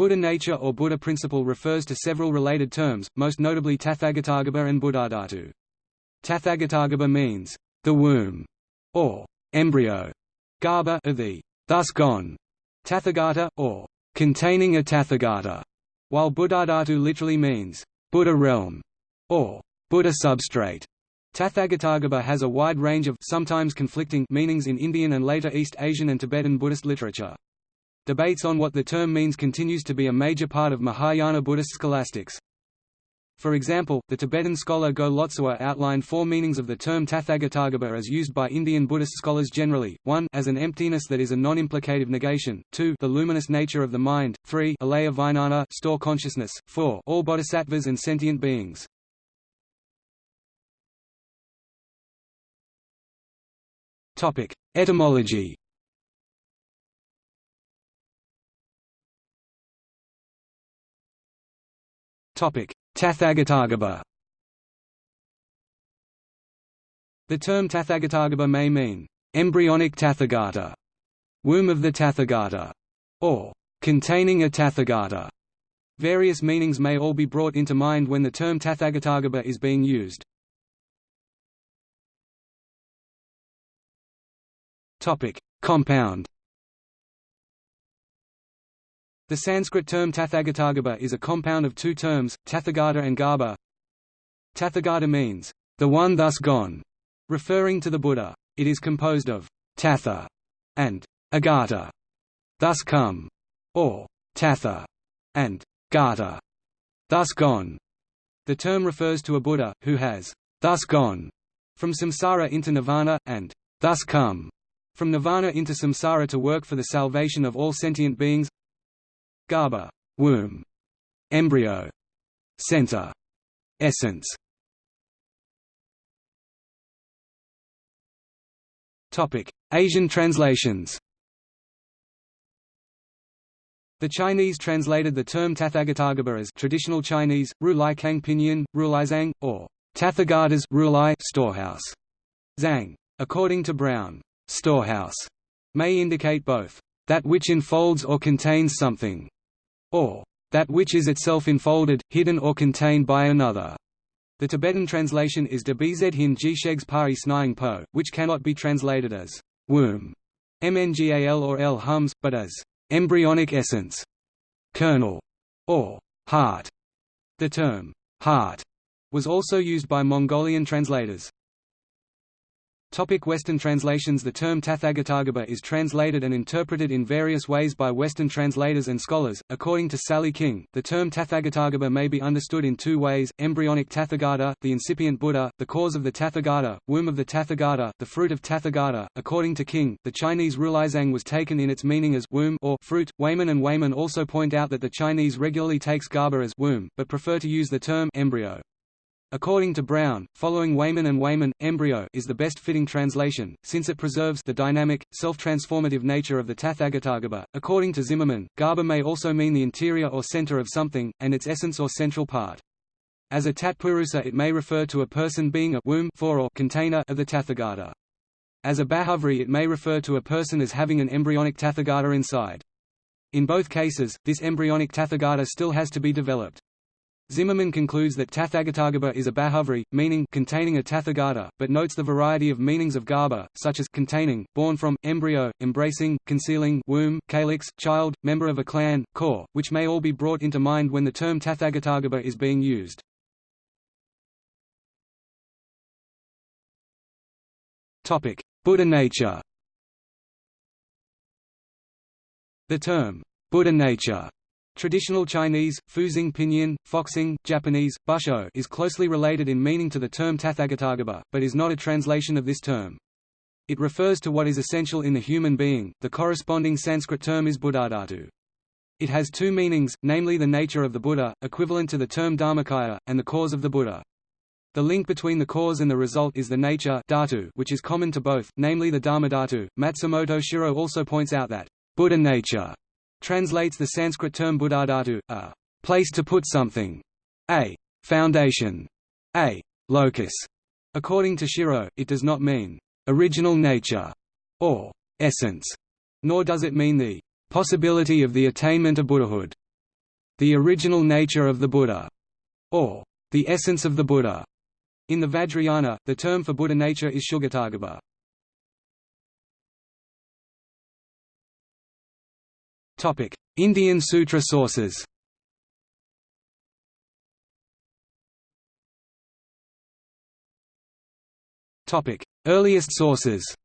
Buddha nature or Buddha principle refers to several related terms, most notably Tathagatagarbha and Buddhadhatu. Tathagatagarbha means, the womb, or embryo, garba of the thus gone, Tathagata, or containing a Tathagata, while Buddhadhatu literally means, Buddha realm, or Buddha substrate. Tathagatagarbha has a wide range of sometimes conflicting meanings in Indian and later East Asian and Tibetan Buddhist literature. Debates on what the term means continues to be a major part of Mahayana Buddhist scholastics. For example, the Tibetan scholar Go Lotsawa outlined four meanings of the term Tathagatagarbha as used by Indian Buddhist scholars generally, 1 as an emptiness that is a non-implicative negation, 2 the luminous nature of the mind, 3 alaya vijnana store consciousness, 4 all bodhisattvas and sentient beings. Etymology Tathagatagarbha The term Tathagatagarbha may mean, embryonic Tathagata, womb of the Tathagata, or containing a Tathagata. Various meanings may all be brought into mind when the term Tathagatagarbha is being used. Compound The Sanskrit term Tathagatagarbha is a compound of two terms, Tathagata and Garba. Tathagata means, the one thus gone, referring to the Buddha. It is composed of Tatha and Agata, thus come, or Tatha and Gata, thus gone. The term refers to a Buddha, who has thus gone from samsara into nirvana, and thus come from nirvana into samsara to work for the salvation of all sentient beings Garbha womb, embryo, center, essence. Topic: Asian translations. The Chinese translated the term Tathagatagarbha as traditional Chinese, Ru Lai Kang Pinyin, Zhang, or Tathagata's Rulai storehouse. Zhang. According to Brown, storehouse may indicate both that which enfolds or contains something, or that which is itself enfolded, hidden or contained by another. The Tibetan translation is de bz hin jishegs pari snying po, which cannot be translated as womb, mngal or l hums, but as embryonic essence, kernel, or heart. The term heart was also used by Mongolian translators. Topic Western translations The term Tathagatagarbha is translated and interpreted in various ways by Western translators and scholars. According to Sally King, the term Tathagatagarbha may be understood in two ways, embryonic Tathagata, the incipient Buddha, the cause of the Tathagata, womb of the Tathagata, the fruit of Tathagata. According to King, the Chinese Rulaizang was taken in its meaning as womb or fruit. Wayman and Wayman also point out that the Chinese regularly takes garba as womb, but prefer to use the term embryo. According to Brown, following Wayman and Wayman, embryo is the best fitting translation, since it preserves the dynamic, self-transformative nature of the Tathagatagarbha. According to Zimmerman, garba may also mean the interior or center of something, and its essence or central part. As a Tatpurusa it may refer to a person being a womb for or container of the Tathagata. As a Bahuvrihi it may refer to a person as having an embryonic Tathagata inside. In both cases, this embryonic Tathagata still has to be developed. Zimmerman concludes that Tathagatagarbha is a Bahuvrihi, meaning containing a Tathagata, but notes the variety of meanings of garba, such as containing, born from, embryo, embracing, concealing, womb, calyx, child, member of a clan, core, which may all be brought into mind when the term Tathagatagarbha is being used. Buddha nature The term, Buddha nature Traditional Chinese, Fuzing Pinyin, Foxing, Japanese, Busho is closely related in meaning to the term Tathagatagarbha, but is not a translation of this term. It refers to what is essential in the human being, the corresponding Sanskrit term is Buddhadhatu. It has two meanings, namely the nature of the Buddha, equivalent to the term Dharmakaya, and the cause of the Buddha. The link between the cause and the result is the nature dhatu, which is common to both, namely the Dharmadhatu. Matsumoto Shiro also points out that Buddha nature translates the Sanskrit term buddhadhatu, a place to put something, a foundation, a locus. According to Shiro, it does not mean original nature or essence, nor does it mean the possibility of the attainment of Buddhahood. the original nature of the Buddha, or the essence of the Buddha. In the Vajrayana, the term for Buddha nature is Sugatagarbha. Indian Sutra sources. Earliest sources.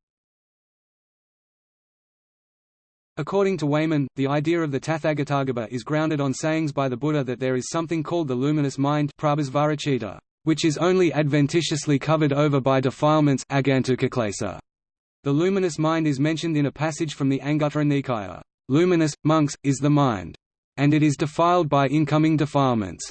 According to Wayman, the idea of the Tathagatagarbha is grounded on sayings by the Buddha that there is something called the luminous mind which is only adventitiously covered over by defilements The luminous mind is mentioned in a passage from the Anguttara Nikaya. Luminous, monks, is the mind. And it is defiled by incoming defilements.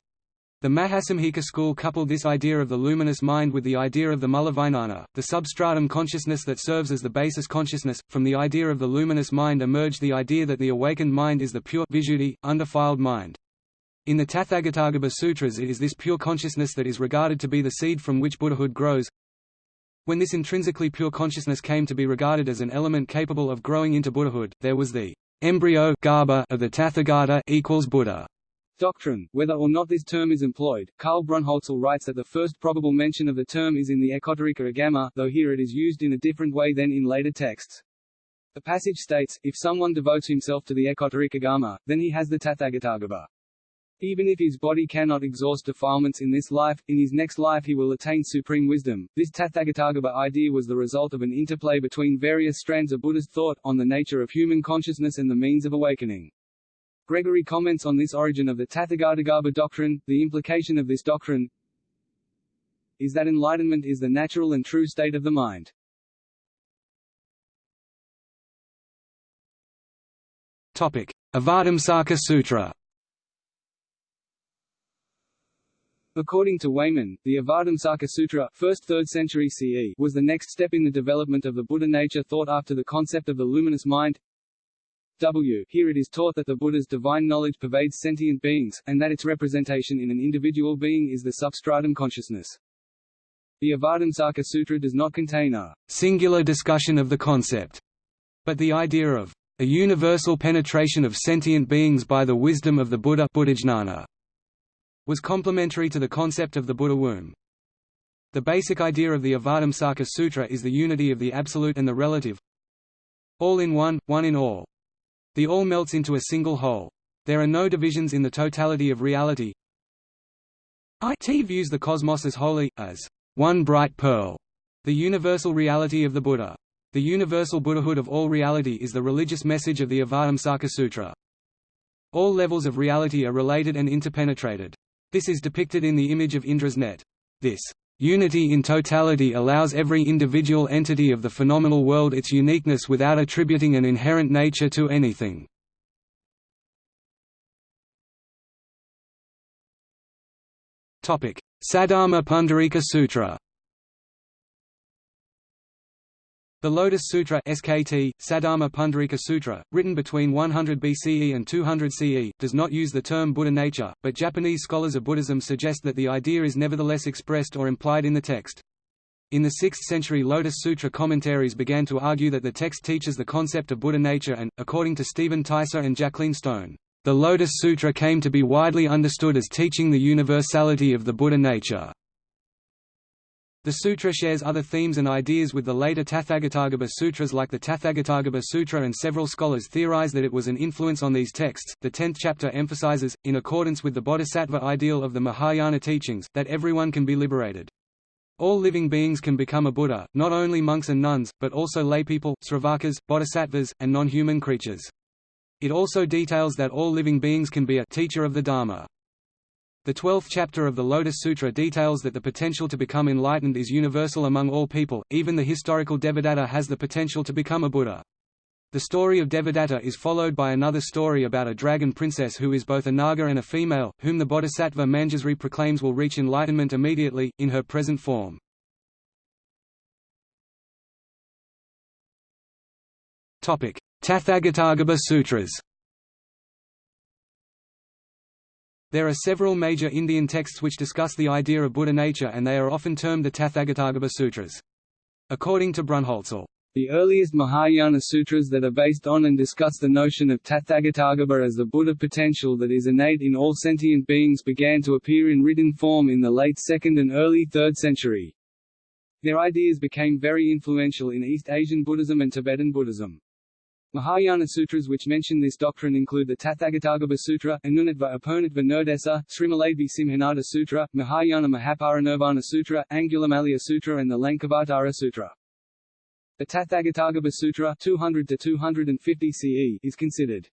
The Mahasamghika school coupled this idea of the luminous mind with the idea of the mulavijnana, the substratum consciousness that serves as the basis consciousness. From the idea of the luminous mind emerged the idea that the awakened mind is the pure visuddhi, undefiled mind. In the Tathagatagarbha Sutras it is this pure consciousness that is regarded to be the seed from which Buddhahood grows. When this intrinsically pure consciousness came to be regarded as an element capable of growing into Buddhahood, there was the embryo Garba of the Tathagata equals Buddha. Doctrine, whether or not this term is employed, Karl Brunholzl writes that the first probable mention of the term is in the Ekottarika Agama, though here it is used in a different way than in later texts. The passage states, if someone devotes himself to the Ekottarika Agama, then he has the Tathagatagarbha. Even if his body cannot exhaust defilements in this life, in his next life he will attain supreme wisdom. This Tathagatagarbha idea was the result of an interplay between various strands of Buddhist thought, on the nature of human consciousness and the means of awakening. Gregory comments on this origin of the Tathagatagarbha doctrine, the implication of this doctrine is that enlightenment is the natural and true state of the mind. Topic: Avatamsaka Sutra. According to Wayman, the Avatamsaka Sutra, 1st 3rd century CE, was the next step in the development of the Buddha nature thought after the concept of the luminous mind. W. Here it is taught that the Buddha's divine knowledge pervades sentient beings, and that its representation in an individual being is the substratum consciousness. The Avatamsaka Sutra does not contain a singular discussion of the concept, but the idea of a universal penetration of sentient beings by the wisdom of the Buddha Buddhajnana was complementary to the concept of the Buddha womb. The basic idea of the Avatamsaka Sutra is the unity of the absolute and the relative all in one, one in all. The all melts into a single whole. There are no divisions in the totality of reality. It views the cosmos as holy, as one bright pearl, the universal reality of the Buddha. The universal Buddhahood of all reality is the religious message of the Avatamsaka Sutra. All levels of reality are related and interpenetrated. This is depicted in the image of Indra's net. This Unity in totality allows every individual entity of the phenomenal world its uniqueness without attributing an inherent nature to anything. Saddharma Pundarika Sutra The Lotus Sutra SKT, Saddharma Pundarika Sutra, written between 100 BCE and 200 CE, does not use the term Buddha nature, but Japanese scholars of Buddhism suggest that the idea is nevertheless expressed or implied in the text. In the 6th century Lotus Sutra commentaries began to argue that the text teaches the concept of Buddha nature and, according to Stephen Teiser and Jacqueline Stone, the Lotus Sutra came to be widely understood as teaching the universality of the Buddha nature. The sutra shares other themes and ideas with the later Tathagatagarbha sutras like the Tathagatagarbha Sutra and several scholars theorize that it was an influence on these texts. The 10th chapter emphasizes, in accordance with the bodhisattva ideal of the Mahayana teachings, that everyone can be liberated. All living beings can become a Buddha, not only monks and nuns, but also laypeople, sravakas, bodhisattvas, and non-human creatures. It also details that all living beings can be a teacher of the Dharma. The twelfth chapter of the Lotus Sutra details that the potential to become enlightened is universal among all people, even the historical Devadatta has the potential to become a Buddha. The story of Devadatta is followed by another story about a dragon princess who is both a Naga and a female, whom the bodhisattva Manjusri proclaims will reach enlightenment immediately, in her present form. Tathagatagarbha Sutras There are several major Indian texts which discuss the idea of Buddha nature and they are often termed the Tathagatagarbha Sutras. According to Brunholzl, The earliest Mahayana sutras that are based on and discuss the notion of Tathagatagarbha as the Buddha potential that is innate in all sentient beings began to appear in written form in the late 2nd and early 3rd century. Their ideas became very influential in East Asian Buddhism and Tibetan Buddhism. Mahayana sutras which mention this doctrine include the Tathagatagarbha Sutra, Anunatva Apurnatva Nirdesa, Srimaladevi Simhanada Sutra, Mahayana Mahaparinirvana Sutra, Angulimala Sutra and the Lankavatara Sutra. The Tathagatagarbha Sutra 200 to 250 CE is considered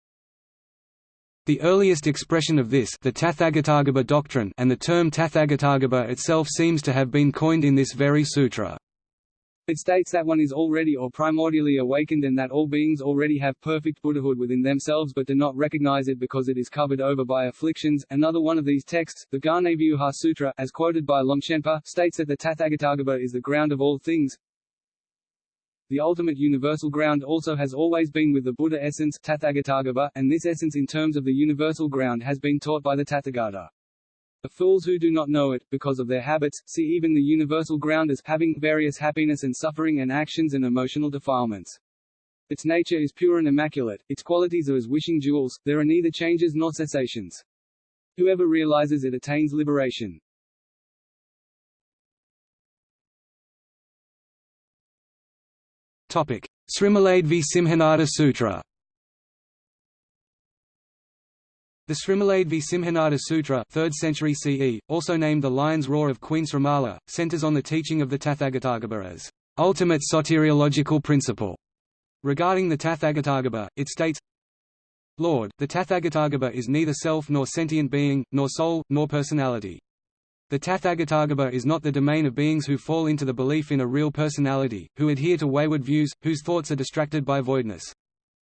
the earliest expression of this the Tathagatagarbha doctrine and the term Tathagatagarbha itself seems to have been coined in this very sutra. It states that one is already or primordially awakened and that all beings already have perfect Buddhahood within themselves but do not recognize it because it is covered over by afflictions. Another one of these texts, the Ghanavyuha Sutra, as quoted by Longchenpa, states that the Tathagatagarbha is the ground of all things, the ultimate universal ground also has always been with the Buddha essence Tathagatagarbha, and this essence in terms of the universal ground has been taught by the Tathagata. The fools who do not know it, because of their habits, see even the universal ground as having various happiness and suffering and actions and emotional defilements. Its nature is pure and immaculate, its qualities are as wishing jewels, there are neither changes nor cessations. Whoever realizes it attains liberation. Topic: Srimaladevi Simhanada Sutra. The Srimaladevi Simhanada Sutra, 3rd century CE, also named the Lion's Roar of Queen Srimala, centers on the teaching of the Tathagatagarbha ultimate soteriological principle. Regarding the Tathagatagarbha, it states, Lord, the Tathagatagarbha is neither self nor sentient being, nor soul, nor personality. The Tathagatagarbha is not the domain of beings who fall into the belief in a real personality, who adhere to wayward views, whose thoughts are distracted by voidness.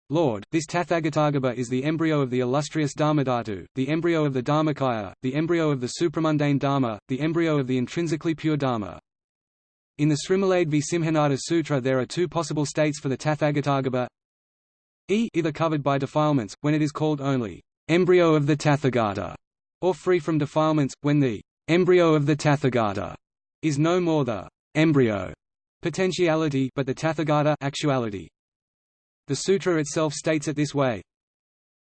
Lord, this Tathagatagarbha is the embryo of the illustrious Dharmadhatu, the embryo of the Dharmakaya, the embryo of the supramundane Dharma, the embryo of the intrinsically pure Dharma. In the Srimaladevi Simhanada Sutra there are two possible states for the Tathagatagarbha e either covered by defilements, when it is called only embryo of the Tathagata, or free from defilements, when the embryo of the Tathagata is no more the embryo potentiality but the Tathagata actuality. The sutra itself states it this way.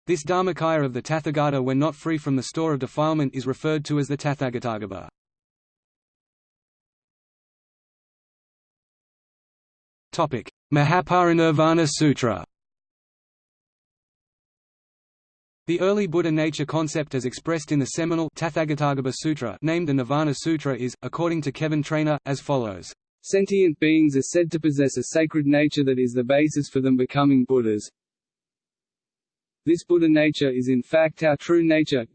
This Dharmakaya of the Tathagata when not free from the store of defilement is referred to as the Tathagatagarbha. Mahaparinirvana Sutra The early Buddha nature concept as expressed in the seminal Tathagatagarbha Sutra named the Nirvana Sutra is, according to Kevin Trainor, as follows. Sentient beings are said to possess a sacred nature that is the basis for them becoming Buddhas. This Buddha nature is in fact our true nature,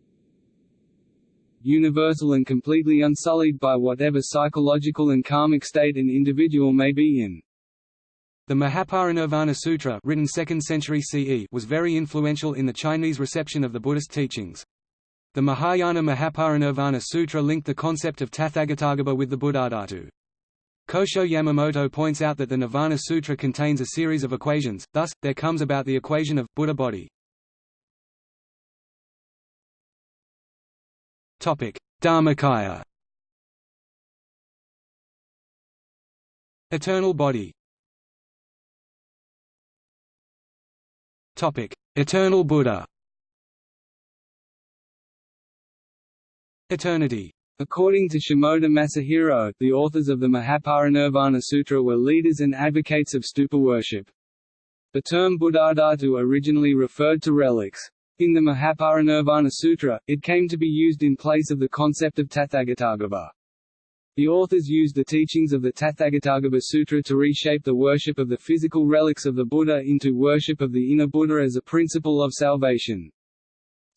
universal and completely unsullied by whatever psychological and karmic state an individual may be in. The Mahaparinirvana Sutra written 2nd century CE was very influential in the Chinese reception of the Buddhist teachings. The Mahayana Mahaparinirvana Sutra linked the concept of Tathagatagarbha with the Buddhadhatu. Kosho Yamamoto points out that the Nirvana Sutra contains a series of equations, thus, there comes about the equation of Buddha body. Dharmakaya Eternal body Eternal Buddha. Eternity. According to Shimoda Masahiro, the authors of the Mahaparinirvana Sutra were leaders and advocates of stupa worship. The term Buddhadhatu originally referred to relics. In the Mahaparinirvana Sutra, it came to be used in place of the concept of Tathagatagarbha. The authors used the teachings of the Tathagatagarbha Sutra to reshape the worship of the physical relics of the Buddha into worship of the inner Buddha as a principle of salvation.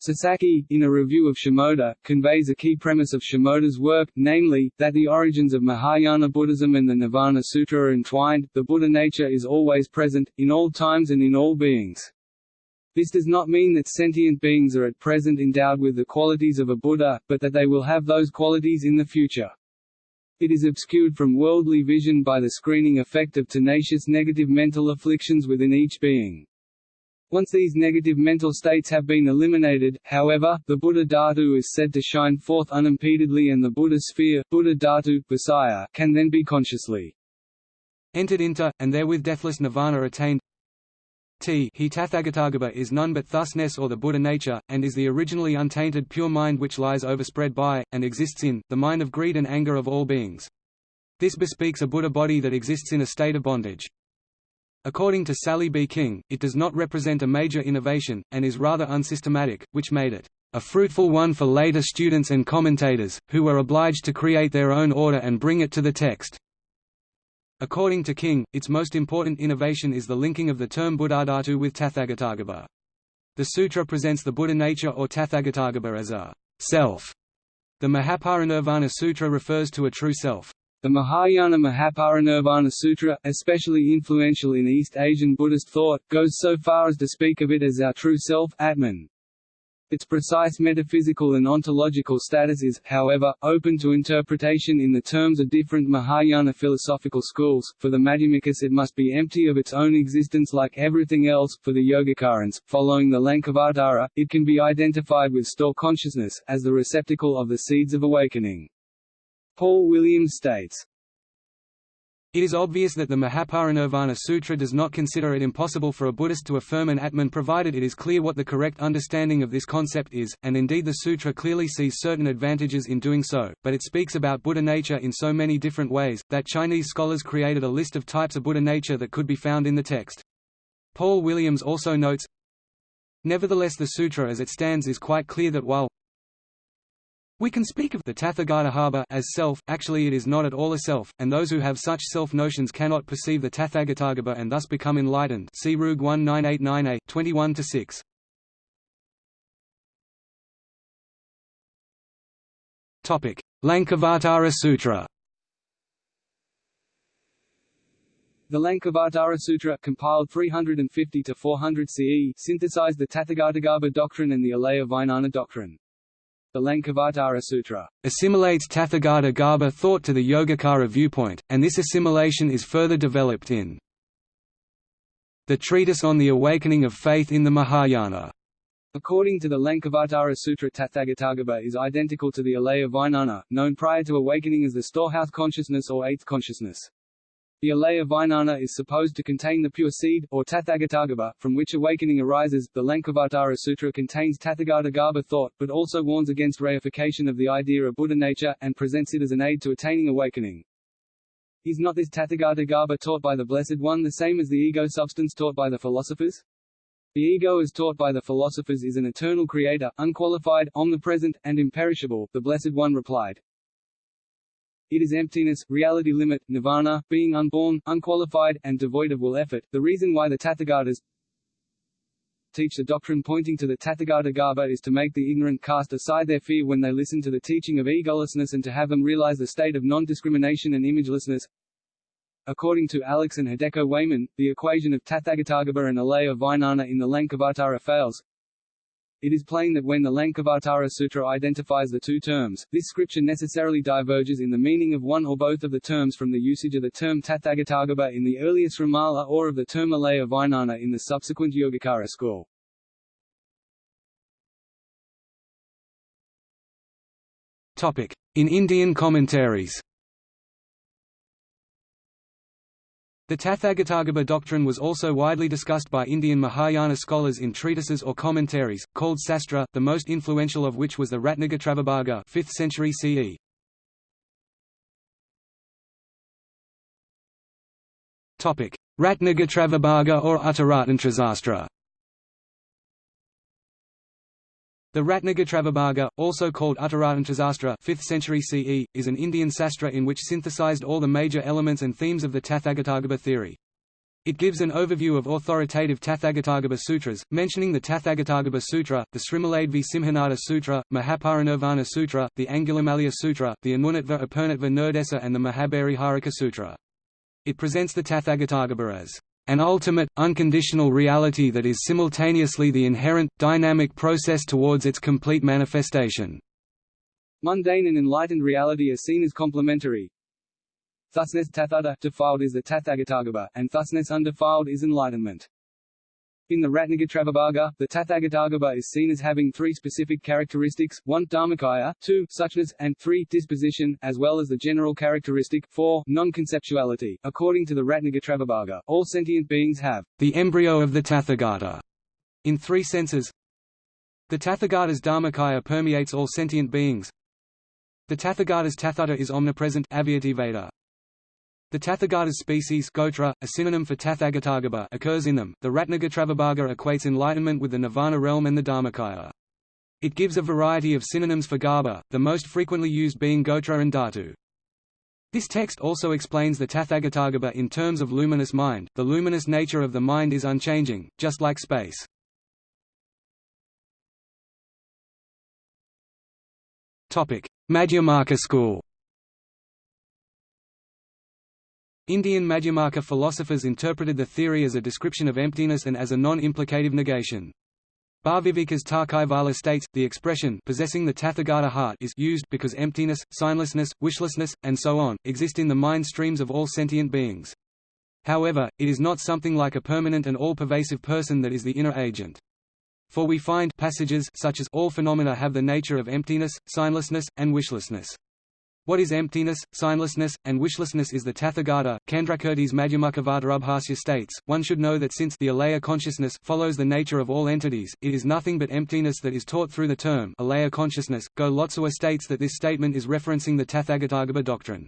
Sasaki, in a review of Shimoda, conveys a key premise of Shimoda's work, namely, that the origins of Mahayana Buddhism and the Nirvana Sutra are entwined, the Buddha nature is always present, in all times and in all beings. This does not mean that sentient beings are at present endowed with the qualities of a Buddha, but that they will have those qualities in the future. It is obscured from worldly vision by the screening effect of tenacious negative mental afflictions within each being. Once these negative mental states have been eliminated, however, the Buddha Dhatu is said to shine forth unimpededly and the Buddha sphere Buddha Dhatu, Visaya, can then be consciously entered into, and therewith deathless nirvana attained T he Tathagatagarbha is none but thusness or the Buddha nature, and is the originally untainted pure mind which lies overspread by, and exists in, the mind of greed and anger of all beings. This bespeaks a Buddha body that exists in a state of bondage. According to Sally B. King, it does not represent a major innovation, and is rather unsystematic, which made it a fruitful one for later students and commentators, who were obliged to create their own order and bring it to the text. According to King, its most important innovation is the linking of the term Buddhadhatu with Tathagatagarbha. The sutra presents the Buddha nature or Tathagatagarbha as a self. The Mahaparinirvana Sutra refers to a true self. The Mahayana Mahaparinirvana Sutra, especially influential in East Asian Buddhist thought, goes so far as to speak of it as our true self Atman. Its precise metaphysical and ontological status is, however, open to interpretation in the terms of different Mahayana philosophical schools. For the Madhyamikas, it must be empty of its own existence like everything else. For the Yogacarans, following the Lankavatara, it can be identified with store consciousness, as the receptacle of the seeds of awakening. Paul Williams states, it is obvious that the Mahaparinirvana Sutra does not consider it impossible for a Buddhist to affirm an Atman provided it is clear what the correct understanding of this concept is, and indeed the sutra clearly sees certain advantages in doing so, but it speaks about Buddha nature in so many different ways, that Chinese scholars created a list of types of Buddha nature that could be found in the text. Paul Williams also notes, Nevertheless the sutra as it stands is quite clear that while we can speak of the Tathagatagarbha as self, actually it is not at all a self, and those who have such self-notions cannot perceive the Tathagatagarbha and thus become enlightened see Rug 19898, 21–6. Lankavatara Sutra The Lankavatara Sutra, compiled 350 to 400 CE, synthesized the Tathagatagarbha doctrine and the Alaya Vijnana doctrine. The Lankavatara Sutra assimilates Tathagata Garbha thought to the Yogacara viewpoint, and this assimilation is further developed in the Treatise on the Awakening of Faith in the Mahayana. According to the Lankavatara Sutra Tathagatagarbha is identical to the Alaya Vijnana, known prior to awakening as the storehouse consciousness or eighth consciousness. The alaya Vijnana is supposed to contain the pure seed, or Tathagatagarbha, from which awakening arises. The Lankavatara Sutra contains Tathagatagarbha thought, but also warns against reification of the idea of Buddha nature, and presents it as an aid to attaining awakening. Is not this Tathagatagarbha taught by the Blessed One the same as the ego substance taught by the philosophers? The ego as taught by the philosophers is an eternal creator, unqualified, omnipresent, and imperishable, the Blessed One replied. It is emptiness, reality limit, nirvana, being unborn, unqualified, and devoid of will effort. The reason why the Tathagatas teach the doctrine pointing to the Tathagata Tathagatagarbha is to make the ignorant cast aside their fear when they listen to the teaching of egolessness and to have them realize the state of non-discrimination and imagelessness. According to Alex and Hideko Wayman, the equation of Tathagatagarbha and Alaya Vijnana in the Lankavatara fails. It is plain that when the Lankavatara Sutra identifies the two terms, this scripture necessarily diverges in the meaning of one or both of the terms from the usage of the term Tathagatagarbha in the earlier Srimala or of the term Alaya Vijnana in the subsequent Yogacara school. In Indian commentaries The Tathagatagarbha doctrine was also widely discussed by Indian Mahayana scholars in treatises or commentaries, called sastra, the most influential of which was the Ratnagotravibhaga 5th century CE. Ratnagotravibhaga or Uttaratantrasastra The Ratnagotravibhaga, also called Uttaratantrasastra 5th century CE, is an Indian sastra in which synthesized all the major elements and themes of the Tathagatagarbha theory. It gives an overview of authoritative Tathagatagarbha sutras, mentioning the Tathagatagarbha Sutra, the Srimaladevi Simhanada Sutra, Mahaparinirvana Sutra, the Angulimalaya Sutra, the Anunatva Apurnatva Nirdesa and the Mahabhariharika Sutra. It presents the Tathagatagarbha as an ultimate, unconditional reality that is simultaneously the inherent, dynamic process towards its complete manifestation. Mundane and enlightened reality are seen as complementary. Thusness tathata defiled is the Tathagatagarbha, and thusness undefiled is enlightenment. In the Ratnagotravibhaga, the Tathagatagarbha is seen as having three specific characteristics, 1 dharmakaya, 2 suchness, and 3 disposition, as well as the general characteristic 4 non-conceptuality. According to the Ratnagotravibhaga, all sentient beings have the embryo of the Tathagata in three senses. The Tathagata's dharmakaya permeates all sentient beings. The Tathagata's tathata is omnipresent Veda. The Tathagata's species gotra, a synonym for Tathagatagarbha occurs in them. The Ratnagotravibhaga equates enlightenment with the nirvana realm and the Dharmakaya. It gives a variety of synonyms for Garba, the most frequently used being Gotra and Dhatu. This text also explains the Tathagatagarbha in terms of luminous mind. The luminous nature of the mind is unchanging, just like space. Topic: Madhyamaka school. Indian Madhyamaka philosophers interpreted the theory as a description of emptiness and as a non-implicative negation. Bhaviveka's Tarkajvala states, the expression possessing the Tathagata heart is used because emptiness, signlessness, wishlessness, and so on, exist in the mind streams of all sentient beings. However, it is not something like a permanent and all-pervasive person that is the inner agent. For we find passages such as all phenomena have the nature of emptiness, signlessness, and wishlessness. What is emptiness, signlessness, and wishlessness is the Tathagata. Candrakirti's Madhyamakavatarabhasya states, one should know that since the alaya consciousness follows the nature of all entities, it is nothing but emptiness that is taught through the term alaya consciousness. Go Lotsawa states that this statement is referencing the Tathagatagarbha doctrine.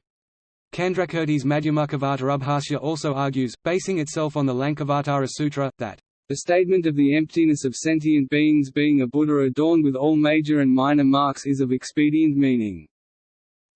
Candrakirti's Madhyamakavatarabhasya also argues, basing itself on the Lankavatara Sutra, that the statement of the emptiness of sentient beings being a Buddha adorned with all major and minor marks is of expedient meaning.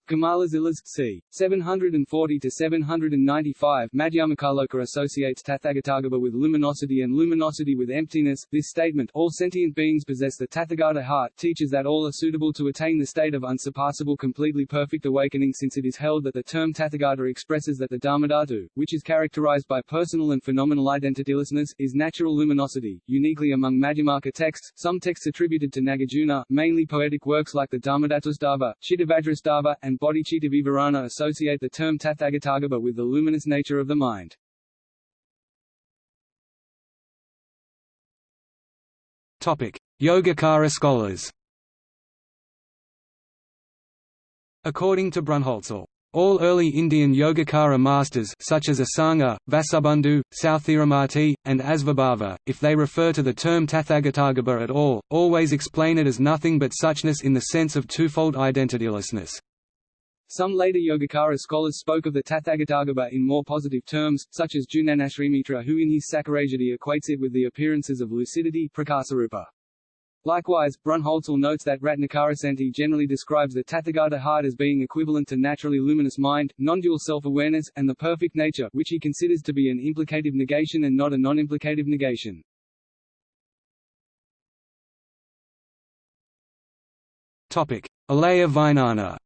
Kamalasilas c. 740–795 Madhyamakaloka associates Tathagatagarbha with luminosity and luminosity with emptiness. This statement all sentient beings possess the Tathagata heart teaches that all are suitable to attain the state of unsurpassable completely perfect awakening since it is held that the term Tathagata expresses that the Dharmadhatu, which is characterized by personal and phenomenal identitylessness, is natural luminosity. Uniquely among Madhyamaka texts, some texts attributed to Nagarjuna, mainly poetic works like the Dharmadhatustava, Cittavajrastava, and and Bodhicitta associate the term Tathagatagarbha with the luminous nature of the mind. Topic: Yogacara scholars According to Brunholzl, all early Indian Yogacara masters such as Asanga, Vasubandhu, Sthiramati, and Asvabhava, if they refer to the term Tathagatagarbha at all, always explain it as nothing but suchness in the sense of twofold identitylessness. Some later Yogacara scholars spoke of the Tathagatagarbha in more positive terms, such as Jnanasrimitra who in his Sakarajati equates it with the appearances of lucidity prakasarupa. Likewise, Brunholzl notes that Ratnakarasanti generally describes the Tathagata heart as being equivalent to naturally luminous mind, non-dual self-awareness, and the perfect nature, which he considers to be an implicative negation and not a non-implicative negation. Topic: Alaya Vijnana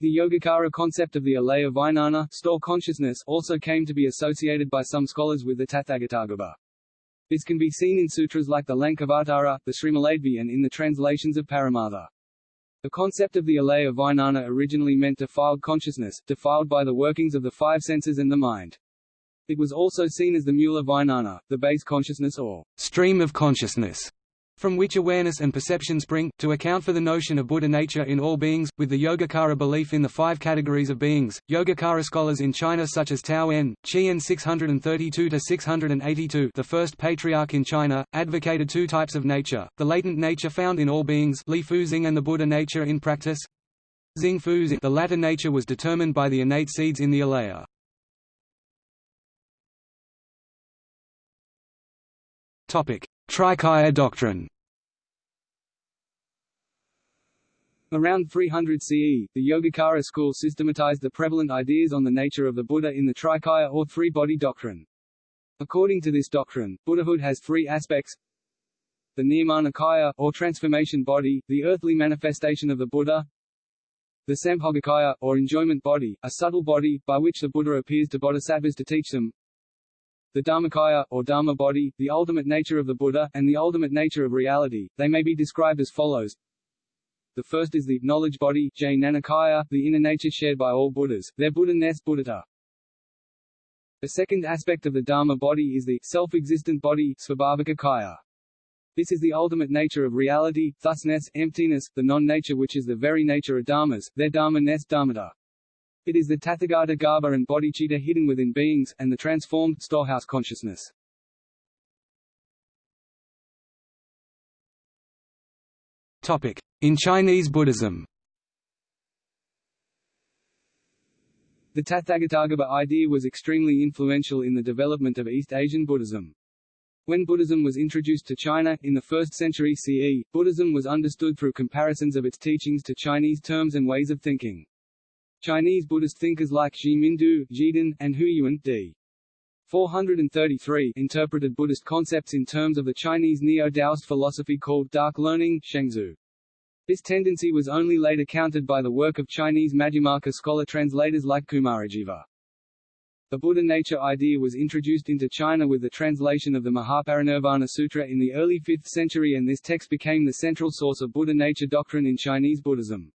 The Yogacara concept of the alaya vijnana store consciousness also came to be associated by some scholars with the Tathagatagarbha. This can be seen in sutras like the Lankavatara, the Srimaladevi and in the translations of Paramartha. The concept of the alaya vijnana originally meant defiled consciousness, defiled by the workings of the five senses and the mind. It was also seen as the mula vijnana, the base consciousness or stream of consciousness, from which awareness and perception spring, to account for the notion of Buddha nature in all beings, with the Yogacara belief in the five categories of beings. Yogacara scholars in China such as Tao En, Qian 632–682 the first patriarch in China, advocated two types of nature, the latent nature found in all beings Li Fuzing and the Buddha nature in practice. Xing Fuzing the latter nature was determined by the innate seeds in the alaya. Topic: Trikaya doctrine. Around 300 CE, the Yogacara school systematized the prevalent ideas on the nature of the Buddha in the Trikaya or three-body doctrine. According to this doctrine, Buddhahood has three aspects. The Nirmanakaya, or transformation body, the earthly manifestation of the Buddha, the Sambhogakaya, or enjoyment body, a subtle body, by which the Buddha appears to bodhisattvas to teach them, the Dharmakaya, or Dharma body, the ultimate nature of the Buddha, and the ultimate nature of reality. They may be described as follows. The first is the knowledge body, Jnanakaya, the inner nature shared by all Buddhas, their Buddha-ness Buddhata. The second aspect of the Dharma body is the self-existent body svabhavika kaya. This is the ultimate nature of reality, thusness, emptiness, the non-nature which is the very nature of dharmas, their dharma ness dharmata. It is the Tathagata Garbha and bodhicitta hidden within beings, and the transformed, storehouse consciousness. Topic. In Chinese Buddhism The Tathagatagarbha idea was extremely influential in the development of East Asian Buddhism. When Buddhism was introduced to China, in the 1st century CE, Buddhism was understood through comparisons of its teachings to Chinese terms and ways of thinking. Chinese Buddhist thinkers like Xi Mindu, Zhidun, and Hu Yuan d. 433 interpreted Buddhist concepts in terms of the Chinese Neo-Taoist philosophy called dark learning Shengzu. This tendency was only later countered by the work of Chinese Madhyamaka scholar translators like Kumarajiva. The Buddha nature idea was introduced into China with the translation of the Mahaparinirvana Sutra in the early 5th century and this text became the central source of Buddha nature doctrine in Chinese Buddhism.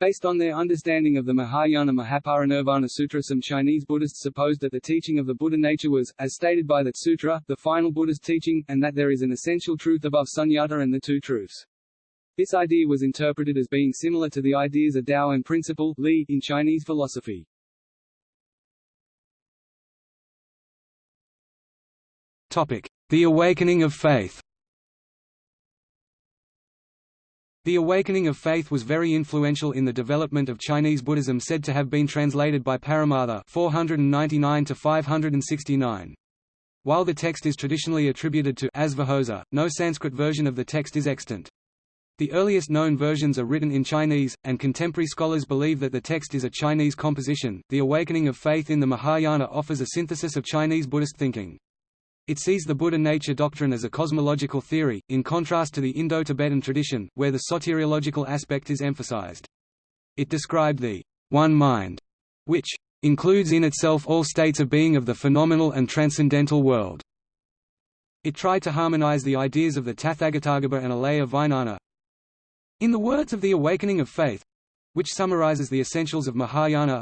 Based on their understanding of the Mahayana Mahaparinirvana Sutra some Chinese Buddhists supposed that the teaching of the Buddha nature was, as stated by that sutra, the final Buddha's teaching, and that there is an essential truth above sunyata and the two truths. This idea was interpreted as being similar to the ideas of Tao and principle Li in Chinese philosophy. The awakening of faith The awakening of faith was very influential in the development of Chinese Buddhism said to have been translated by Paramartha 499 569. While the text is traditionally attributed to Asvaghosha, no Sanskrit version of the text is extant. The earliest known versions are written in Chinese, and contemporary scholars believe that the text is a Chinese composition. The awakening of faith in the Mahayana offers a synthesis of Chinese Buddhist thinking. It sees the Buddha nature doctrine as a cosmological theory, in contrast to the Indo-Tibetan tradition, where the soteriological aspect is emphasized. It described the one mind, which includes in itself all states of being of the phenomenal and transcendental world. It tried to harmonize the ideas of the Tathagatagarbha and Alaya Vijnana. In the words of the Awakening of Faith, which summarizes the essentials of Mahayana,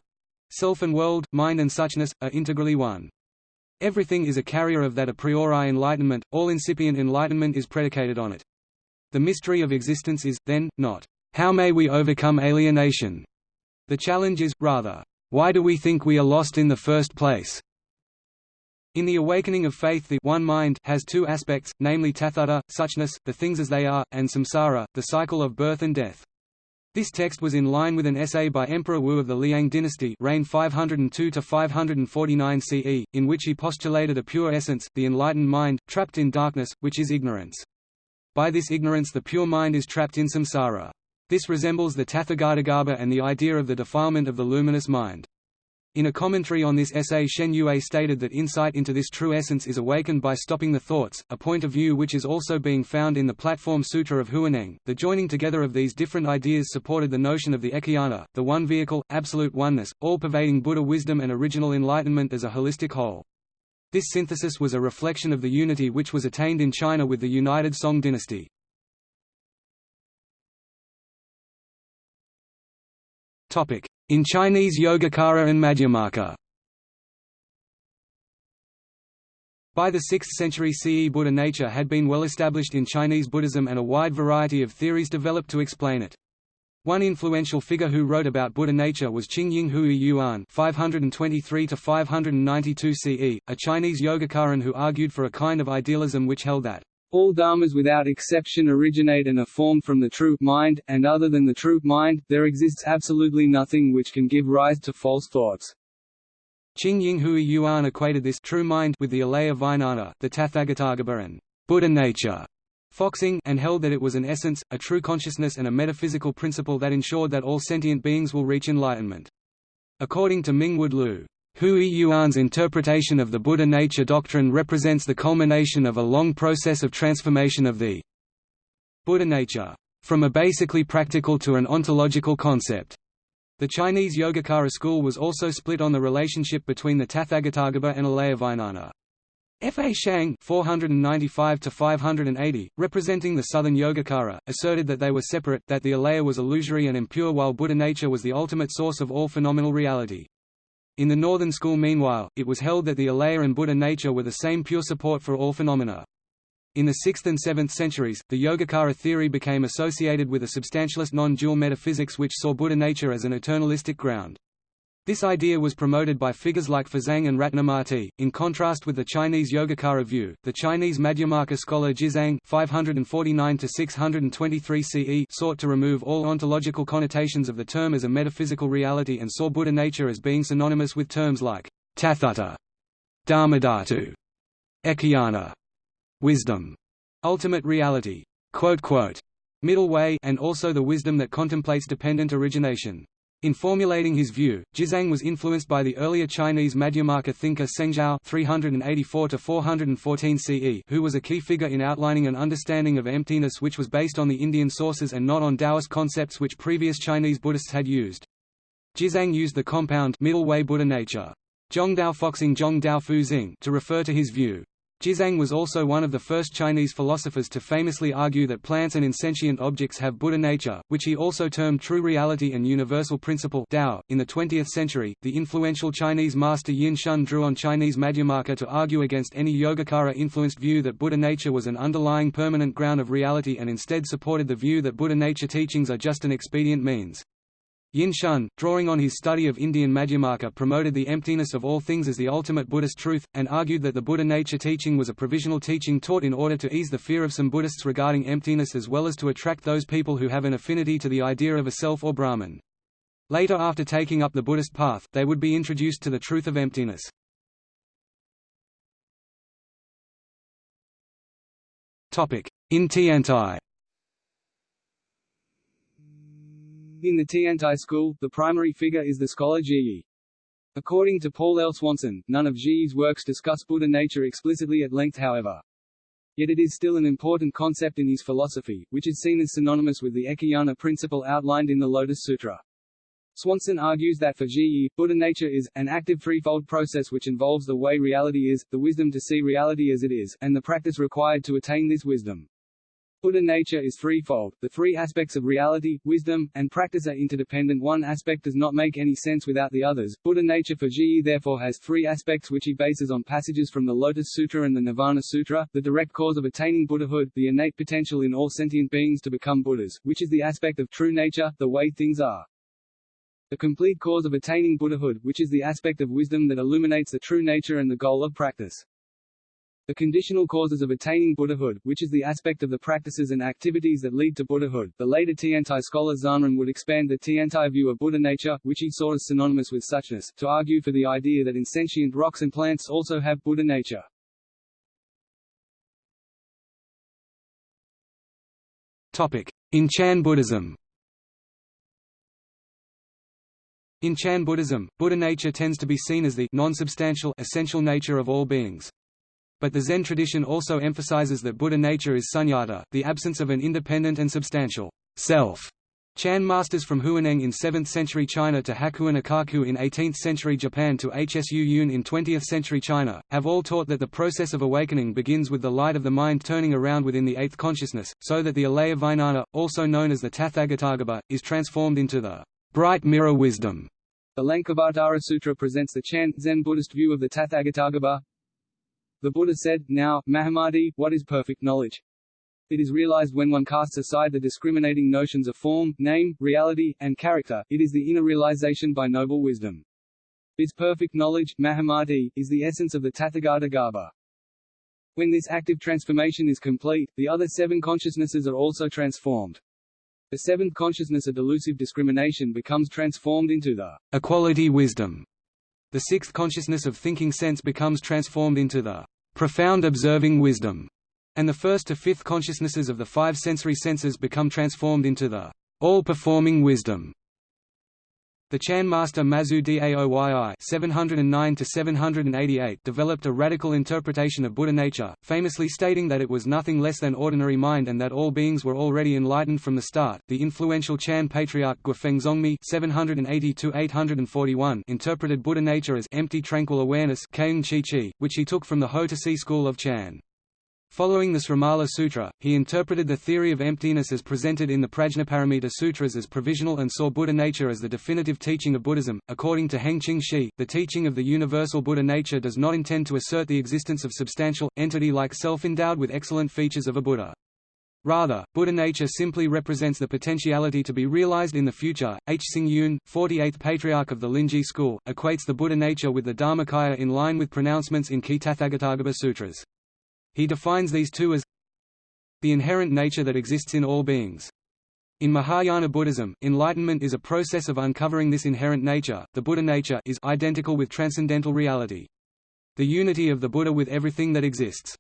self and world, mind and suchness, are integrally one. Everything is a carrier of that a priori enlightenment, all incipient enlightenment is predicated on it. The mystery of existence is, then, not, how may we overcome alienation? The challenge is, rather, why do we think we are lost in the first place? In the awakening of faith the one mind has two aspects, namely tathata, suchness, the things as they are, and samsara, the cycle of birth and death. This text was in line with an essay by Emperor Wu of the Liang dynasty reigned 502–549 CE, in which he postulated a pure essence, the enlightened mind, trapped in darkness, which is ignorance. By this ignorance the pure mind is trapped in samsara. This resembles the Tathagatagarbha and the idea of the defilement of the luminous mind. In a commentary on this essay Shen Yue stated that insight into this true essence is awakened by stopping the thoughts, a point of view which is also being found in the Platform Sutra of Huineng. The joining together of these different ideas supported the notion of the Ekayana, the one vehicle, absolute oneness, all-pervading Buddha wisdom and original enlightenment as a holistic whole. This synthesis was a reflection of the unity which was attained in China with the united Song dynasty. In Chinese Yogacara and Madhyamaka By the 6th century CE Buddha nature had been well established in Chinese Buddhism and a wide variety of theories developed to explain it. One influential figure who wrote about Buddha nature was Qingying Hui Yuan (523–592 CE), a Chinese Yogacaran who argued for a kind of idealism which held that all dharmas without exception originate and are formed from the true mind, and other than the true mind, there exists absolutely nothing which can give rise to false thoughts. Qingying Hui Yuan equated this true mind with the Alaya Vijnana, the Tathagatagarbha and Buddha nature, Foxing, and held that it was an essence, a true consciousness and a metaphysical principle that ensured that all sentient beings will reach enlightenment. According to Ming Mingwood Lu, Hui Yuan's interpretation of the Buddha nature doctrine represents the culmination of a long process of transformation of the Buddha nature, from a basically practical to an ontological concept. The Chinese Yogacara school was also split on the relationship between the Tathagatagarbha and Alayavijnana. F. A. Shang 495 representing the Southern Yogacara, asserted that they were separate, that the Alaya was illusory and impure while Buddha nature was the ultimate source of all phenomenal reality. In the Northern School meanwhile, it was held that the Alaya and Buddha nature were the same pure support for all phenomena. In the 6th and 7th centuries, the Yogacara theory became associated with a substantialist non-dual metaphysics which saw Buddha nature as an eternalistic ground. This idea was promoted by figures like Fazang and Ratnamati. In contrast with the Chinese Yogacara view, the Chinese Madhyamaka scholar Jizang (549–623 CE) sought to remove all ontological connotations of the term as a metaphysical reality and saw Buddha nature as being synonymous with terms like tathata, dharmadhatu, ekayana, wisdom, ultimate reality, middle way, and also the wisdom that contemplates dependent origination. In formulating his view, Jizang was influenced by the earlier Chinese Madhyamaka thinker Zhao (384–414 CE), who was a key figure in outlining an understanding of emptiness which was based on the Indian sources and not on Taoist concepts which previous Chinese Buddhists had used. Jizang used the compound middle way Buddha nature, Zhongdao Foxing Zhongdao Fu to refer to his view. Jizang was also one of the first Chinese philosophers to famously argue that plants and insentient objects have Buddha nature, which he also termed true reality and universal principle Dao. .In the 20th century, the influential Chinese master Yin Shun drew on Chinese Madhyamaka to argue against any Yogacara-influenced view that Buddha nature was an underlying permanent ground of reality and instead supported the view that Buddha nature teachings are just an expedient means. Yin Shun, drawing on his study of Indian Madhyamaka promoted the emptiness of all things as the ultimate Buddhist truth, and argued that the Buddha nature teaching was a provisional teaching taught in order to ease the fear of some Buddhists regarding emptiness as well as to attract those people who have an affinity to the idea of a self or Brahman. Later after taking up the Buddhist path, they would be introduced to the truth of emptiness. In Tiantai In the Tiantai school, the primary figure is the scholar Zhiyi. According to Paul L. Swanson, none of Zhiyi's works discuss Buddha nature explicitly at length however. Yet it is still an important concept in his philosophy, which is seen as synonymous with the Ekayana principle outlined in the Lotus Sutra. Swanson argues that for Zhiyi, Buddha nature is, an active threefold process which involves the way reality is, the wisdom to see reality as it is, and the practice required to attain this wisdom. Buddha nature is threefold. The three aspects of reality, wisdom, and practice are interdependent. One aspect does not make any sense without the others. Buddha nature for Zhiyi therefore has three aspects which he bases on passages from the Lotus Sutra and the Nirvana Sutra, the direct cause of attaining Buddhahood, the innate potential in all sentient beings to become Buddhas, which is the aspect of true nature, the way things are. The complete cause of attaining Buddhahood, which is the aspect of wisdom that illuminates the true nature and the goal of practice. The conditional causes of attaining Buddhahood, which is the aspect of the practices and activities that lead to Buddhahood. The later Tiantai scholar Zhanran would expand the Tiantai view of Buddha nature, which he saw as synonymous with suchness, to argue for the idea that insentient rocks and plants also have Buddha nature. Topic: In Chan Buddhism. In Chan Buddhism, Buddha nature tends to be seen as the non-substantial essential nature of all beings. But the Zen tradition also emphasizes that Buddha nature is sunyata, the absence of an independent and substantial self. Chan masters from Huineng in 7th century China to Hakuin Ekaku in 18th century Japan to Hsu Yun in 20th century China, have all taught that the process of awakening begins with the light of the mind turning around within the eighth consciousness, so that the alaya vijnana, also known as the Tathagatagarbha, is transformed into the bright mirror wisdom. The Lankavatara Sutra presents the Chan, Zen Buddhist view of the Tathagatagarbha, the Buddha said, Now, Mahamati, what is perfect knowledge? It is realized when one casts aside the discriminating notions of form, name, reality, and character, it is the inner realization by noble wisdom. Its perfect knowledge, Mahamati, is the essence of the Tathagata Garbha. When this active transformation is complete, the other seven consciousnesses are also transformed. The seventh consciousness of delusive discrimination becomes transformed into the equality wisdom, the sixth consciousness of thinking sense becomes transformed into the profound observing wisdom, and the first to fifth consciousnesses of the five sensory senses become transformed into the all-performing wisdom. The Chan master Mazu Daoyi (709–788) developed a radical interpretation of Buddha nature, famously stating that it was nothing less than ordinary mind and that all beings were already enlightened from the start. The influential Chan patriarch Guofeng Zongmi (780–841) interpreted Buddha nature as empty tranquil awareness, which he took from the Ho to See school of Chan. Following the Srimala Sutra, he interpreted the theory of emptiness as presented in the Prajnaparamita Sutras as provisional and saw Buddha nature as the definitive teaching of Buddhism. According to Heng Qing Shi, the teaching of the universal Buddha nature does not intend to assert the existence of substantial, entity-like self endowed with excellent features of a Buddha. Rather, Buddha nature simply represents the potentiality to be realized in the future. Hsing Yun, 48th patriarch of the Linji school, equates the Buddha nature with the Dharmakaya in line with pronouncements in key Tathagatagarbha sutras. He defines these two as the inherent nature that exists in all beings. In Mahayana Buddhism, enlightenment is a process of uncovering this inherent nature. The Buddha nature is identical with transcendental reality. The unity of the Buddha with everything that exists.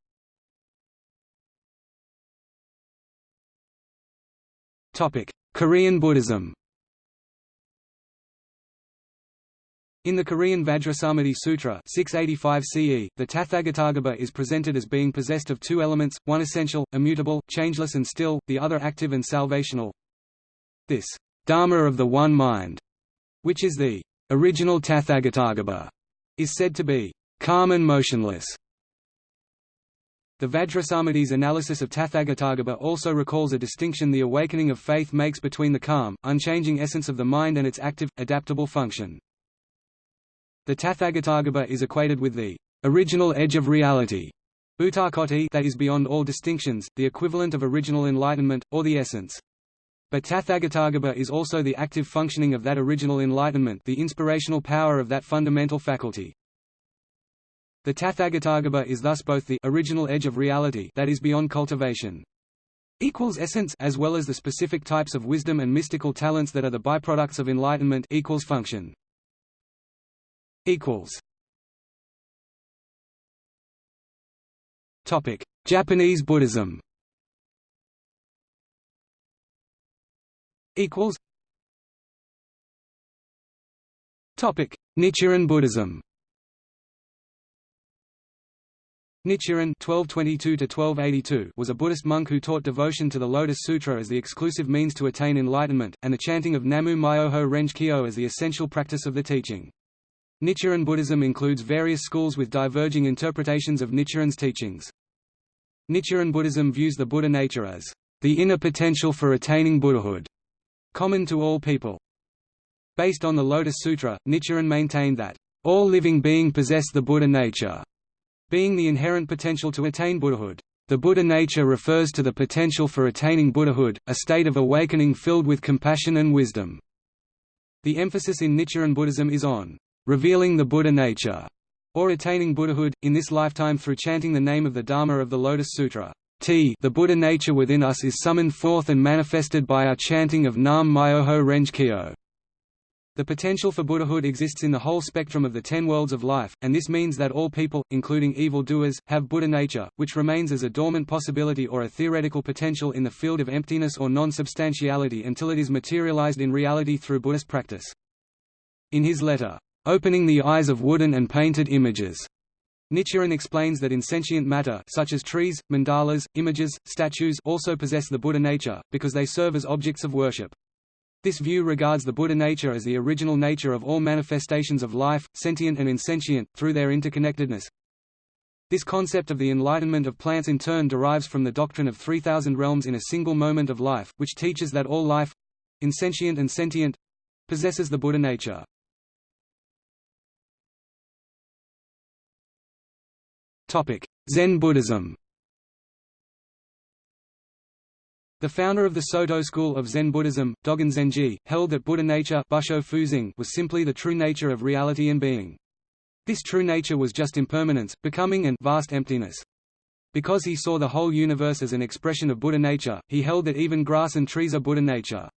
Topic: Korean Buddhism. In the Korean Vajrasamadhi Sutra 685 CE, the Tathagatagarbha is presented as being possessed of two elements, one essential, immutable, changeless and still, the other active and salvational. This Dharma of the One Mind, which is the original Tathagatagarbha, is said to be calm and motionless. The Vajrasamadhi's analysis of Tathagatagarbha also recalls a distinction the awakening of faith makes between the calm, unchanging essence of the mind and its active, adaptable function. The Tathagatagarbha is equated with the original edge of reality that is beyond all distinctions, the equivalent of original enlightenment, or the essence. But Tathagatagarbha is also the active functioning of that original enlightenment the inspirational power of that fundamental faculty. The Tathagatagarbha is thus both the original edge of reality that is beyond cultivation equals essence as well as the specific types of wisdom and mystical talents that are the byproducts of enlightenment equals function equals Topic: Japanese Buddhism. Equals. Topic: Nichiren Buddhism. Nichiren (1222–1282) was a Buddhist monk who taught devotion to the Lotus Sutra as the exclusive means to attain enlightenment, and the chanting of Namu Myoho Renge Kyo as the essential practice of the teaching. Nichiren Buddhism includes various schools with diverging interpretations of Nichiren's teachings. Nichiren Buddhism views the Buddha nature as the inner potential for attaining Buddhahood, common to all people. Based on the Lotus Sutra, Nichiren maintained that all living being possess the Buddha nature, being the inherent potential to attain Buddhahood. The Buddha nature refers to the potential for attaining Buddhahood, a state of awakening filled with compassion and wisdom. The emphasis in Nichiren Buddhism is on revealing the Buddha nature, or attaining Buddhahood, in this lifetime through chanting the name of the Dharma of the Lotus Sutra. T the Buddha nature within us is summoned forth and manifested by our chanting of Nam Myoho Renge Kyo. The potential for Buddhahood exists in the whole spectrum of the ten worlds of life, and this means that all people, including evil doers, have Buddha nature, which remains as a dormant possibility or a theoretical potential in the field of emptiness or non-substantiality until it is materialized in reality through Buddhist practice. In his letter, opening the eyes of wooden and painted images. Nichiren explains that insentient matter such as trees, mandalas, images, statues also possess the Buddha nature, because they serve as objects of worship. This view regards the Buddha nature as the original nature of all manifestations of life, sentient and insentient, through their interconnectedness. This concept of the enlightenment of plants in turn derives from the doctrine of 3,000 realms in a single moment of life, which teaches that all life—insentient and sentient—possesses the Buddha nature. Zen Buddhism The founder of the Soto school of Zen Buddhism, Dogen Zenji, held that Buddha nature was simply the true nature of reality and being. This true nature was just impermanence, becoming and vast emptiness. Because he saw the whole universe as an expression of Buddha nature, he held that even grass and trees are Buddha nature.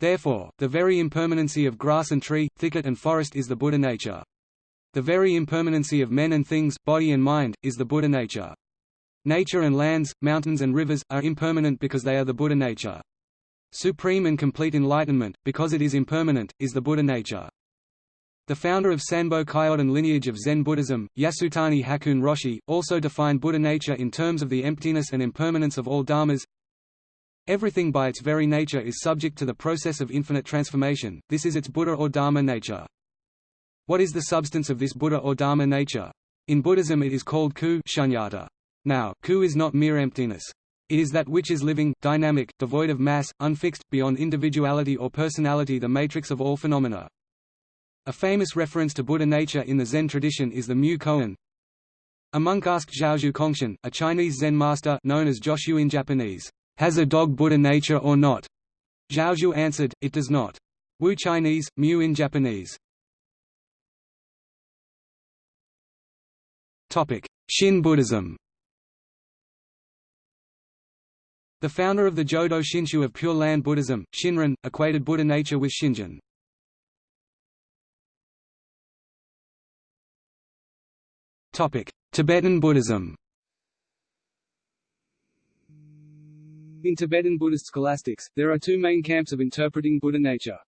Therefore, the very impermanency of grass and tree, thicket and forest is the Buddha nature. The very impermanency of men and things, body and mind, is the Buddha nature. Nature and lands, mountains and rivers, are impermanent because they are the Buddha nature. Supreme and complete enlightenment, because it is impermanent, is the Buddha nature. The founder of Sanbo Kyodan lineage of Zen Buddhism, Yasutani Hakuun Roshi, also defined Buddha nature in terms of the emptiness and impermanence of all dharmas. Everything by its very nature is subject to the process of infinite transformation, this is its Buddha or Dharma nature. What is the substance of this Buddha or Dharma nature? In Buddhism it is called ku shunyata. Now, ku is not mere emptiness. It is that which is living, dynamic, devoid of mass, unfixed, beyond individuality or personality the matrix of all phenomena. A famous reference to Buddha nature in the Zen tradition is the Mu Koan. A monk asked Zhaozhou Kongshan, a Chinese Zen master known as Joshu in Japanese, "'Has a dog Buddha nature or not?' Zhaozhou answered, it does not. Wu Chinese, Mu in Japanese. Shin Buddhism The founder of the Jodo Shinshu of Pure Land Buddhism, Shinran, equated Buddha nature with Shinjin. Tibetan Buddhism In Tibetan Buddhist scholastics, there are two main camps of interpreting Buddha nature.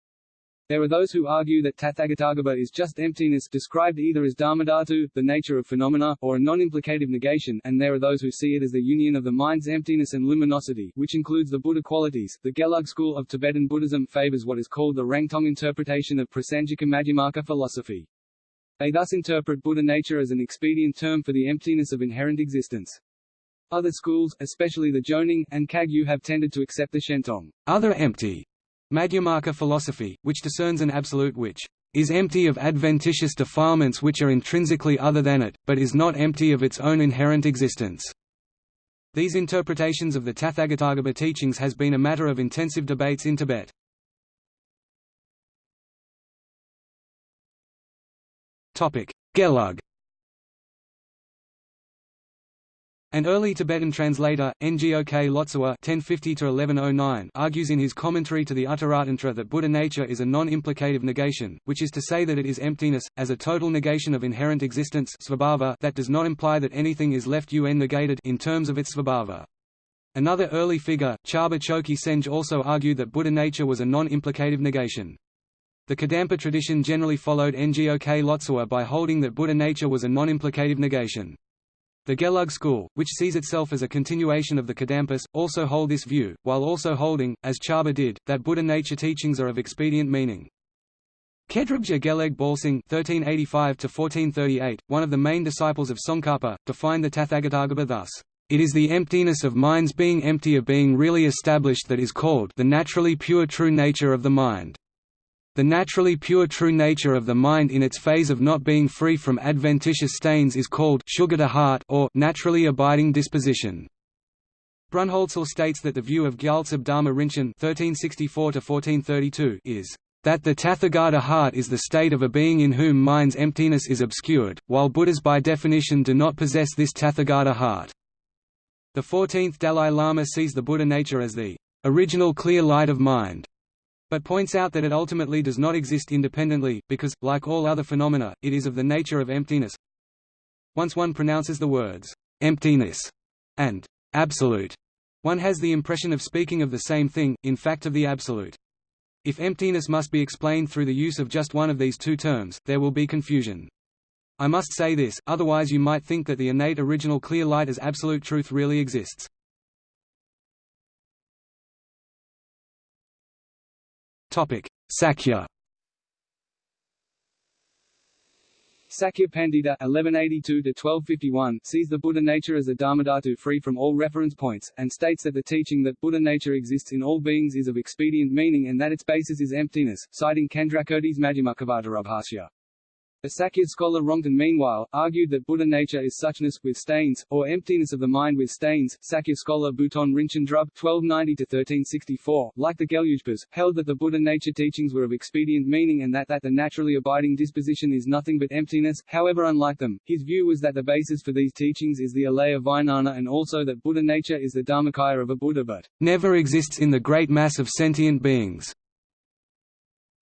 There are those who argue that Tathagatagarbha is just emptiness described either as dharmadhatu, the nature of phenomena, or a non-implicative negation, and there are those who see it as the union of the mind's emptiness and luminosity, which includes the Buddha qualities. The Gelug school of Tibetan Buddhism favors what is called the Rangtong interpretation of Prasangika Madhyamaka philosophy. They thus interpret Buddha nature as an expedient term for the emptiness of inherent existence. Other schools, especially the Jonang, and Kagyu have tended to accept the Shentong other empty Madhyamaka philosophy, which discerns an absolute which is empty of adventitious defilements which are intrinsically other than it, but is not empty of its own inherent existence. These interpretations of the Tathagatagarbha teachings has been a matter of intensive debates in Tibet. Gelug An early Tibetan translator, Ngok Lotsawa (1050–1109) argues in his commentary to the Uttaratantra that Buddha nature is a non-implicative negation, which is to say that it is emptiness, as a total negation of inherent existence that does not imply that anything is left un negated in terms of its svabhava. Another early figure, Charba Choki Senj also argued that Buddha nature was a non-implicative negation. The Kadampa tradition generally followed Ngok Lotsawa by holding that Buddha nature was a non-implicative negation. The Gelug school, which sees itself as a continuation of the Kadampas, also hold this view, while also holding, as Charba did, that Buddha nature teachings are of expedient meaning. Khedrubje Gelug Balsing (1385–1438), one of the main disciples of Tsongkhapa, defined the Tathagatagarbha thus: "It is the emptiness of mind's being empty of being really established that is called the naturally pure true nature of the mind." The naturally pure true nature of the mind in its phase of not being free from adventitious stains is called Sugata heart or naturally abiding disposition. Brunholzl states that the view of Gyaltsab Dharma Rinchen (1364–1432) is that the Tathagata heart is the state of a being in whom mind's emptiness is obscured, while Buddhas by definition do not possess this Tathagata heart. The 14th Dalai Lama sees the Buddha nature as the original clear light of mind, but points out that it ultimately does not exist independently, because, like all other phenomena, it is of the nature of emptiness. Once one pronounces the words, emptiness, and absolute, one has the impression of speaking of the same thing, in fact of the absolute. If emptiness must be explained through the use of just one of these two terms, there will be confusion. I must say this, otherwise you might think that the innate original clear light as absolute truth really exists. Sakya Sakya Pandita (1182–1251) sees the Buddha nature as a dharmadhatu free from all reference points, and states that the teaching that Buddha nature exists in all beings is of expedient meaning and that its basis is emptiness, citing Candrakirti's Madhyamakavatarabhasya. A Sakya scholar Rongten meanwhile, argued that Buddha nature is suchness, with stains, or emptiness of the mind with stains. Sakya scholar Bhuton Rinchen Drub (1290–1364), like the Gelugpas, held that the Buddha nature teachings were of expedient meaning and that that the naturally abiding disposition is nothing but emptiness. However, unlike them, his view was that the basis for these teachings is the alaya vijnana and also that Buddha nature is the dharmakaya of a Buddha but never exists in the great mass of sentient beings.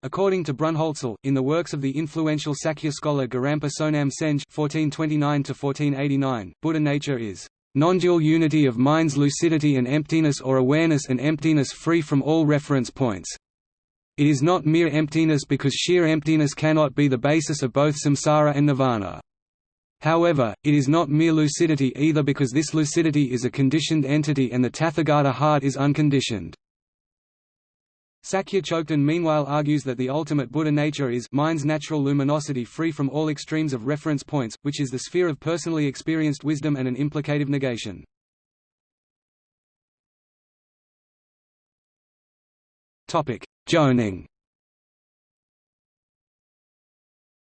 According to Brunholzl, in the works of the influential Sakya scholar Gorampa Sonam Senj (1429–1489), Buddha nature is non-dual unity of mind's lucidity and emptiness or awareness and emptiness free from all reference points. It is not mere emptiness because sheer emptiness cannot be the basis of both samsara and nirvana. However, it is not mere lucidity either because this lucidity is a conditioned entity and the Tathagata heart is unconditioned. Sakya meanwhile argues that the ultimate Buddha nature is mind's natural luminosity free from all extremes of reference points, which is the sphere of personally experienced wisdom and an implicative negation. Jonang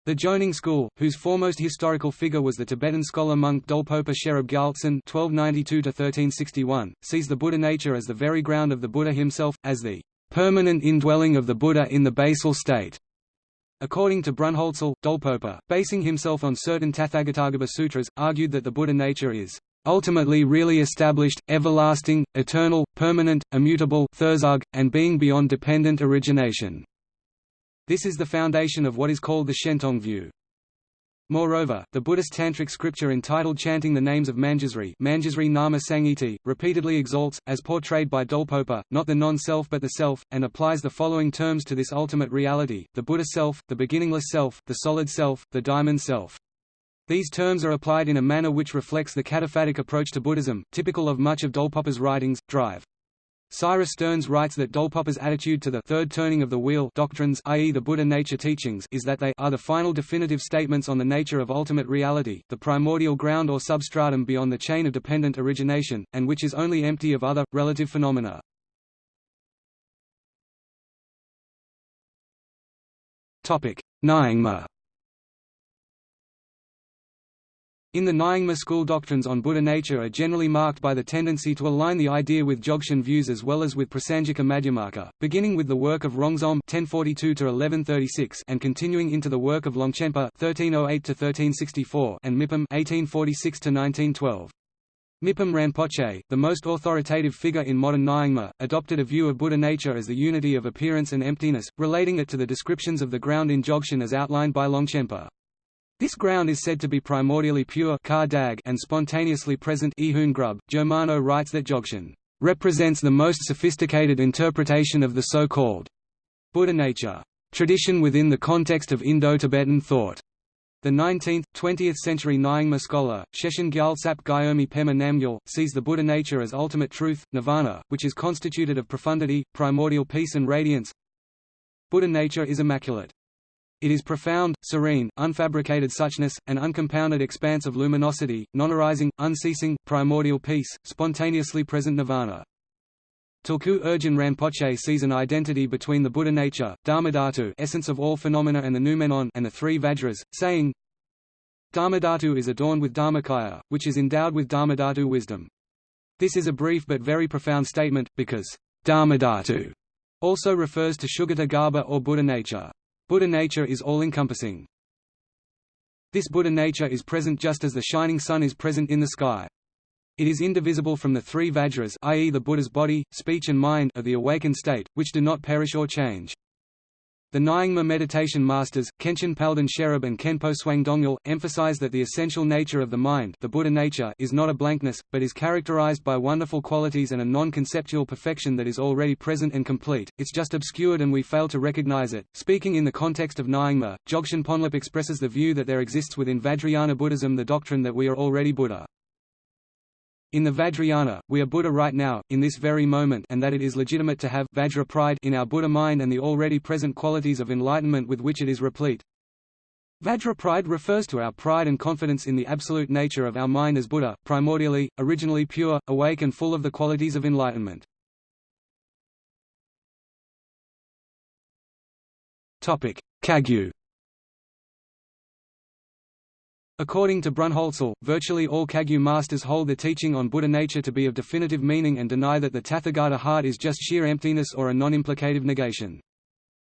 The Jonang school, whose foremost historical figure was the Tibetan scholar monk Dolpopa Sherab Gyaltsen (1292–1361), sees the Buddha nature as the very ground of the Buddha himself, as the permanent indwelling of the Buddha in the basal state. According to Brunholzl, Dolpopa, basing himself on certain Tathagatagarbha sutras, argued that the Buddha nature is ultimately really established, everlasting, eternal, permanent, immutable and being beyond dependent origination. This is the foundation of what is called the Shentong view. Moreover, the Buddhist tantric scripture entitled Chanting the Names of Manjusri, Manjusri Nama Sangiti, repeatedly exalts, as portrayed by Dolpopa, not the non-self but the self, and applies the following terms to this ultimate reality, the Buddha self, the beginningless self, the solid self, the diamond self. These terms are applied in a manner which reflects the cataphatic approach to Buddhism, typical of much of Dolpopa's writings, drive. Cyrus Stearns writes that Dolpopa's attitude to the third turning of the wheel doctrines i.e. the Buddha nature teachings is that they are the final definitive statements on the nature of ultimate reality, the primordial ground or substratum beyond the chain of dependent origination, and which is only empty of other, relative phenomena. Nyingma In the Nyingma school doctrines on Buddha nature are generally marked by the tendency to align the idea with Dzogchen views as well as with Prasangika Madhyamaka, beginning with the work of Rongzom (1042–1136) and continuing into the work of Longchenpa (1308–1364) and Mipham (1846–1912). Mipham Rinpoche, the most authoritative figure in modern Nyingma, adopted a view of Buddha nature as the unity of appearance and emptiness, relating it to the descriptions of the ground in Dzogchen as outlined by Longchenpa. This ground is said to be primordially pure and spontaneously present Grub. Germano writes that Dzogchen represents the most sophisticated interpretation of the so-called Buddha nature tradition within the context of Indo-Tibetan thought. The 19th, 20th century Nyingma scholar, Shechen Gyaltsap Gyomi Pema Namgyal, sees the Buddha nature as ultimate truth, nirvana, which is constituted of profundity, primordial peace and radiance. Buddha nature is immaculate. It is profound, serene, unfabricated suchness, an uncompounded expanse of luminosity, non-arising, unceasing, primordial peace, spontaneously present nirvana. Tulku Urgyen Rinpoche sees an identity between the Buddha nature, Dharmadhatu essence of all phenomena and the noumenon and the three Vajras, saying, Dharmadhatu is adorned with Dharmakaya, which is endowed with Dharmadhatu wisdom. This is a brief but very profound statement, because Dharmadhatu also refers to Sugata Garbha or Buddha nature. Buddha nature is all-encompassing. This Buddha nature is present just as the shining sun is present in the sky. It is indivisible from the three Vajras i.e. the Buddha's body, speech and mind of the awakened state, which do not perish or change. The Nyingma meditation masters, Khenchen Palden Sherab and Khenpo Tsewang Dongyal, emphasize that the essential nature of the mind the Buddha nature is not a blankness, but is characterized by wonderful qualities and a non-conceptual perfection that is already present and complete, it's just obscured and we fail to recognize it. Speaking in the context of Nyingma, Dzogchen Ponlop expresses the view that there exists within Vajrayana Buddhism the doctrine that we are already Buddha. In the Vajrayana, we are Buddha right now, in this very moment and that it is legitimate to have Vajra pride in our Buddha mind and the already present qualities of enlightenment with which it is replete. Vajra pride refers to our pride and confidence in the absolute nature of our mind as Buddha, primordially, originally pure, awake and full of the qualities of enlightenment. Kagyu According to Brunholzl, virtually all Kagyu masters hold the teaching on Buddha nature to be of definitive meaning and deny that the Tathagata heart is just sheer emptiness or a non-implicative negation.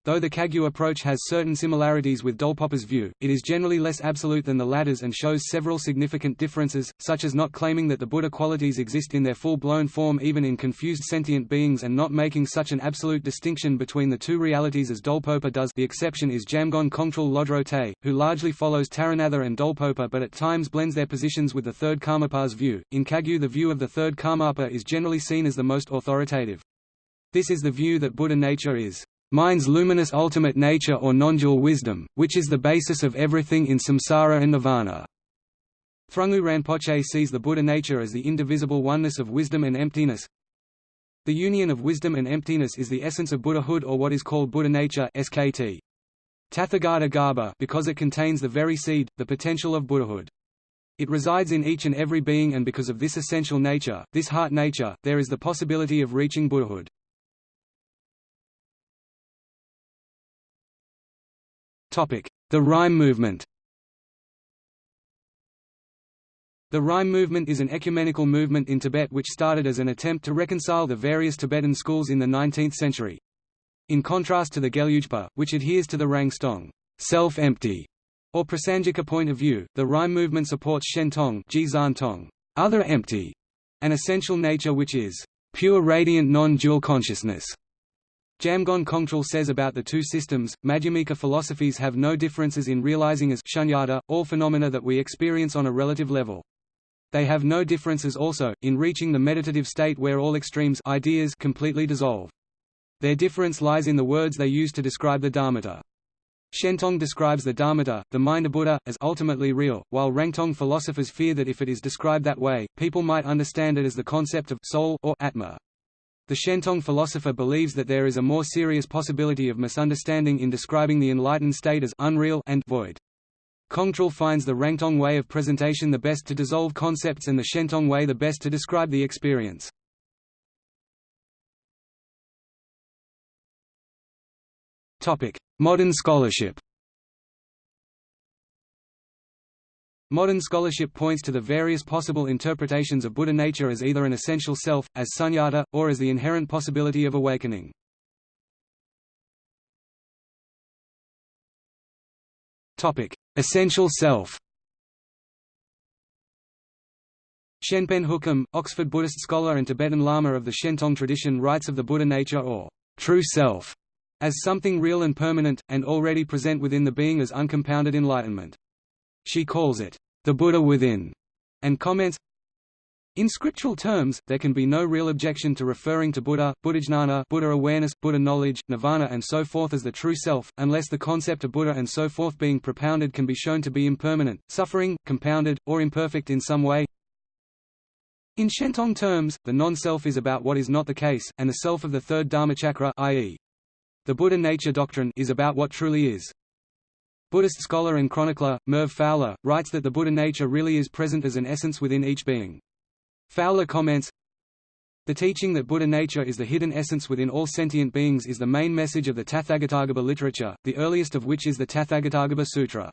Though the Kagyu approach has certain similarities with Dolpopa's view, it is generally less absolute than the latter's and shows several significant differences, such as not claiming that the Buddha qualities exist in their full-blown form even in confused sentient beings and not making such an absolute distinction between the two realities as Dolpopa does the exception is Jamgon Kongtrul Lodro Te, who largely follows Taranatha and Dolpopa but at times blends their positions with the third Karmapa's view. In Kagyu the view of the third Karmapa is generally seen as the most authoritative. This is the view that Buddha nature is mind's luminous ultimate nature or non-dual wisdom, which is the basis of everything in samsara and nirvana. Thrangu Rinpoche sees the Buddha nature as the indivisible oneness of wisdom and emptiness. The union of wisdom and emptiness is the essence of Buddhahood or what is called Buddha nature SKT. Tathagata Garbha because it contains the very seed, the potential of Buddhahood. It resides in each and every being and because of this essential nature, this heart nature, there is the possibility of reaching Buddhahood. The Rime movement The Rime movement is an ecumenical movement in Tibet which started as an attempt to reconcile the various Tibetan schools in the 19th century. In contrast to the Gelugpa, which adheres to the Rangtong self-empty, or Prasangika point of view, the Rime movement supports Shentong other empty, an essential nature which is pure radiant non-dual consciousness. Jamgon Kongtrul says about the two systems, Madhyamika philosophies have no differences in realizing as shunyata, all phenomena that we experience on a relative level. They have no differences also, in reaching the meditative state where all extremes ideas completely dissolve. Their difference lies in the words they use to describe the Dharmata. Shentong describes the Dharmata, the mind of Buddha, as ultimately real, while Rangtong philosophers fear that if it is described that way, people might understand it as the concept of soul or atma. The Shentong philosopher believes that there is a more serious possibility of misunderstanding in describing the enlightened state as unreal and void. Kongtrul finds the Rangtong way of presentation the best to dissolve concepts and the Shentong way the best to describe the experience. Modern scholarship Modern scholarship points to the various possible interpretations of Buddha nature as either an essential self, as sunyata, or as the inherent possibility of awakening. Essential self Shenpen Hookham, Oxford Buddhist scholar and Tibetan Lama of the Shentong tradition writes of the Buddha nature or true self as something real and permanent, and already present within the being as uncompounded enlightenment. She calls it the Buddha within, and comments, in scriptural terms, there can be no real objection to referring to Buddha, Buddhajnana, Buddha awareness, Buddha knowledge, nirvana and so forth as the true self, unless the concept of Buddha and so forth being propounded can be shown to be impermanent, suffering, compounded, or imperfect in some way. In Shentong terms, the non-self is about what is not the case, and the self of the third Dharmachakra i.e. the Buddha nature doctrine is about what truly is. Buddhist scholar and chronicler, Merv Fowler, writes that the Buddha nature really is present as an essence within each being. Fowler comments, The teaching that Buddha nature is the hidden essence within all sentient beings is the main message of the Tathagatagarbha literature, the earliest of which is the Tathagatagarbha Sutra.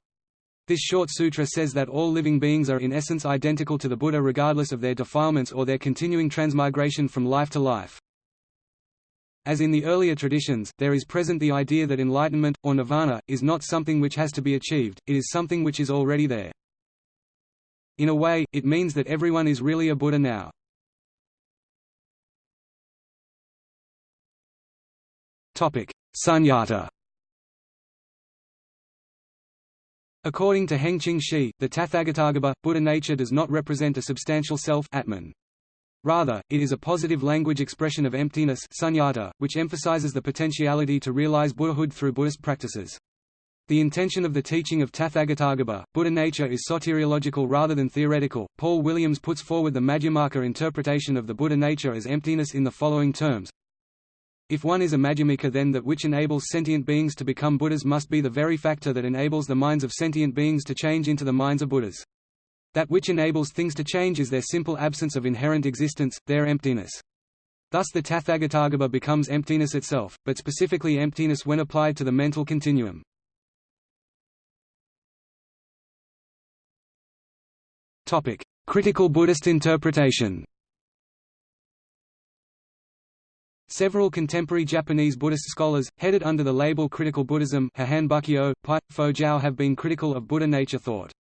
This short sutra says that all living beings are in essence identical to the Buddha regardless of their defilements or their continuing transmigration from life to life. As in the earlier traditions, there is present the idea that enlightenment, or nirvana, is not something which has to be achieved, it is something which is already there. In a way, it means that everyone is really a Buddha now. Sunyata According to Hengqin Shi, the Tathagatagarbha, Buddha nature does not represent a substantial self Atman. Rather, it is a positive language expression of emptiness sunyata, which emphasizes the potentiality to realize Buddhahood through Buddhist practices. The intention of the teaching of Tathagatagarbha, Buddha nature is soteriological rather than theoretical. Paul Williams puts forward the Madhyamaka interpretation of the Buddha nature as emptiness in the following terms. If one is a Madhyamika then that which enables sentient beings to become Buddhas must be the very factor that enables the minds of sentient beings to change into the minds of Buddhas. That which enables things to change is their simple absence of inherent existence, their emptiness. Thus the Tathagatagarbha becomes emptiness itself, but specifically emptiness when applied to the mental continuum. Topic: Critical Buddhist interpretation. Several contemporary Japanese Buddhist scholars, headed under the label Critical Buddhism Pai, have been critical of Buddha nature thought.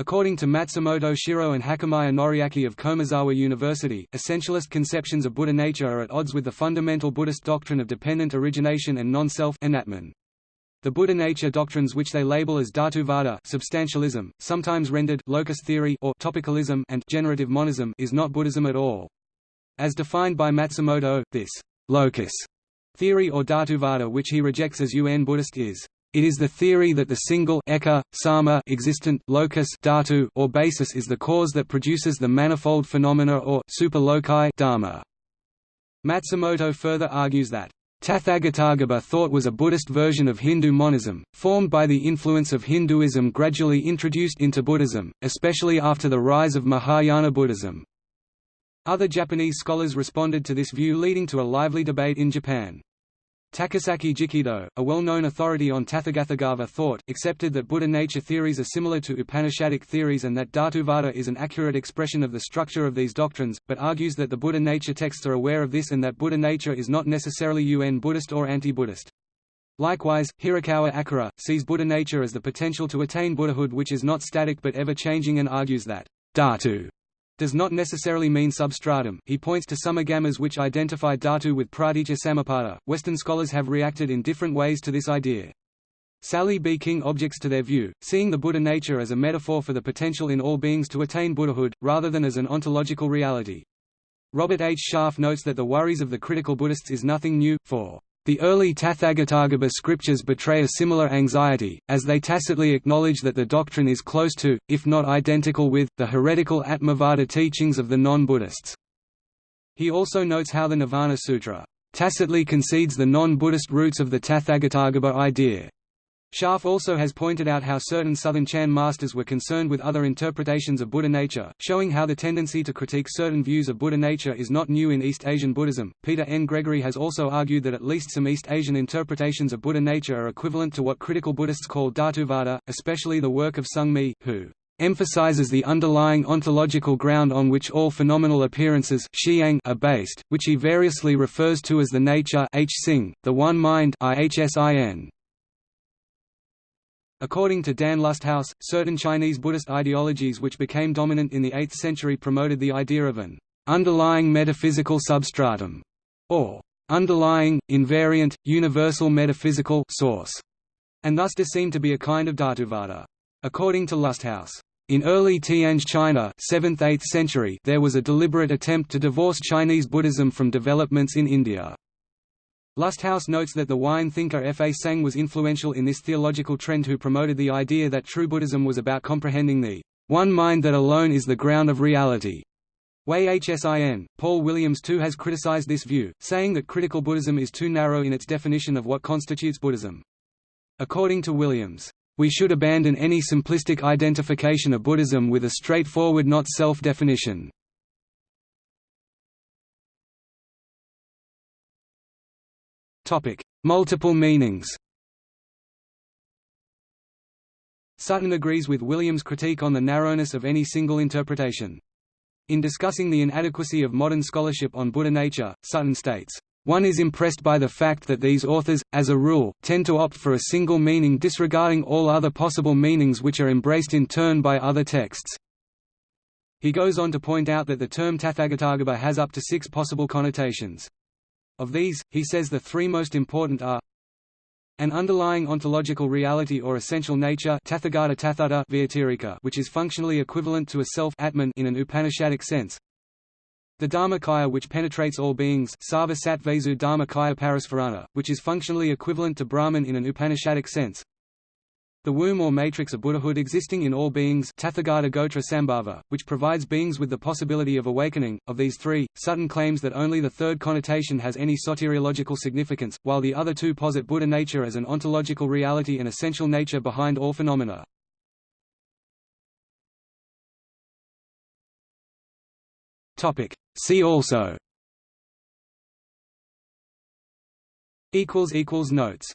According to Matsumoto Shiro and Hakamaya Noriaki of Komazawa University, essentialist conceptions of Buddha nature are at odds with the fundamental Buddhist doctrine of dependent origination and non-self the Buddha nature doctrines which they label as Dhatuvada substantialism, sometimes rendered locus theory or topicalism and generative monism is not Buddhism at all. As defined by Matsumoto, this locus theory or Dhatuvada which he rejects as UN Buddhist is it is the theory that the single eka, sama existent locus dhatu or basis is the cause that produces the manifold phenomena or super loci dharma. Matsumoto further argues that Tathagatagarbha thought was a Buddhist version of Hindu monism, formed by the influence of Hinduism gradually introduced into Buddhism, especially after the rise of Mahayana Buddhism. Other Japanese scholars responded to this view leading to a lively debate in Japan. Takasaki Jikido, a well-known authority on Tathagatagarbha thought, accepted that Buddha nature theories are similar to Upanishadic theories and that Dhatuvada is an accurate expression of the structure of these doctrines, but argues that the Buddha nature texts are aware of this and that Buddha nature is not necessarily un Buddhist or anti-Buddhist. Likewise, Hirakawa Akira, sees Buddha nature as the potential to attain Buddhahood which is not static but ever-changing and argues that Dhatu does not necessarily mean substratum. He points to some agamas which identify dhatu with pratitya samuppada. Western scholars have reacted in different ways to this idea. Sally B. King objects to their view, seeing the Buddha nature as a metaphor for the potential in all beings to attain Buddhahood, rather than as an ontological reality. Robert H. Sharf notes that the worries of the critical Buddhists is nothing new, for the early Tathagatagarbha scriptures betray a similar anxiety, as they tacitly acknowledge that the doctrine is close to, if not identical with, the heretical Atmavada teachings of the non-Buddhists. He also notes how the Nirvana Sutra tacitly concedes the non-Buddhist roots of the Tathagatagarbha idea, Sharf also has pointed out how certain Southern Chan masters were concerned with other interpretations of Buddha nature, showing how the tendency to critique certain views of Buddha nature is not new in East Asian Buddhism. Peter N. Gregory has also argued that at least some East Asian interpretations of Buddha nature are equivalent to what critical Buddhists call Dhatuvada, especially the work of Zongmi, who emphasizes the underlying ontological ground on which all phenomenal appearances are based, which he variously refers to as the nature the one mind ihsin. According to Dan Lusthaus, certain Chinese Buddhist ideologies which became dominant in the 8th century promoted the idea of an underlying metaphysical substratum, or underlying, invariant, universal metaphysical source, and thus does seem to be a kind of Dhatuvada. According to Lusthaus, in early Tianzh China 7th–8th century there was a deliberate attempt to divorce Chinese Buddhism from developments in India. Lusthaus notes that the wine thinker Fazang was influential in this theological trend who promoted the idea that true Buddhism was about comprehending the one mind that alone is the ground of reality. Wei Hsin, Paul Williams too has criticized this view, saying that critical Buddhism is too narrow in its definition of what constitutes Buddhism. According to Williams, we should abandon any simplistic identification of Buddhism with a straightforward not self-definition. Multiple meanings Sutton agrees with Williams' critique on the narrowness of any single interpretation. In discussing the inadequacy of modern scholarship on Buddha nature, Sutton states, one is impressed by the fact that these authors, as a rule, tend to opt for a single meaning disregarding all other possible meanings which are embraced in turn by other texts. He goes on to point out that the term Tathagatagarbha has up to six possible connotations. Of these, he says the three most important are an underlying ontological reality or essential nature which is functionally equivalent to a self atman in an Upanishadic sense, the Dharmakaya which penetrates all beings which is functionally equivalent to Brahman in an Upanishadic sense, the womb or matrix of Buddhahood existing in all beings Tathagata Gotra Sambhava, which provides beings with the possibility of awakening. Of these three, Sutton claims that only the third connotation has any soteriological significance, while the other two posit Buddha nature as an ontological reality and essential nature behind all phenomena. Topic. See also Notes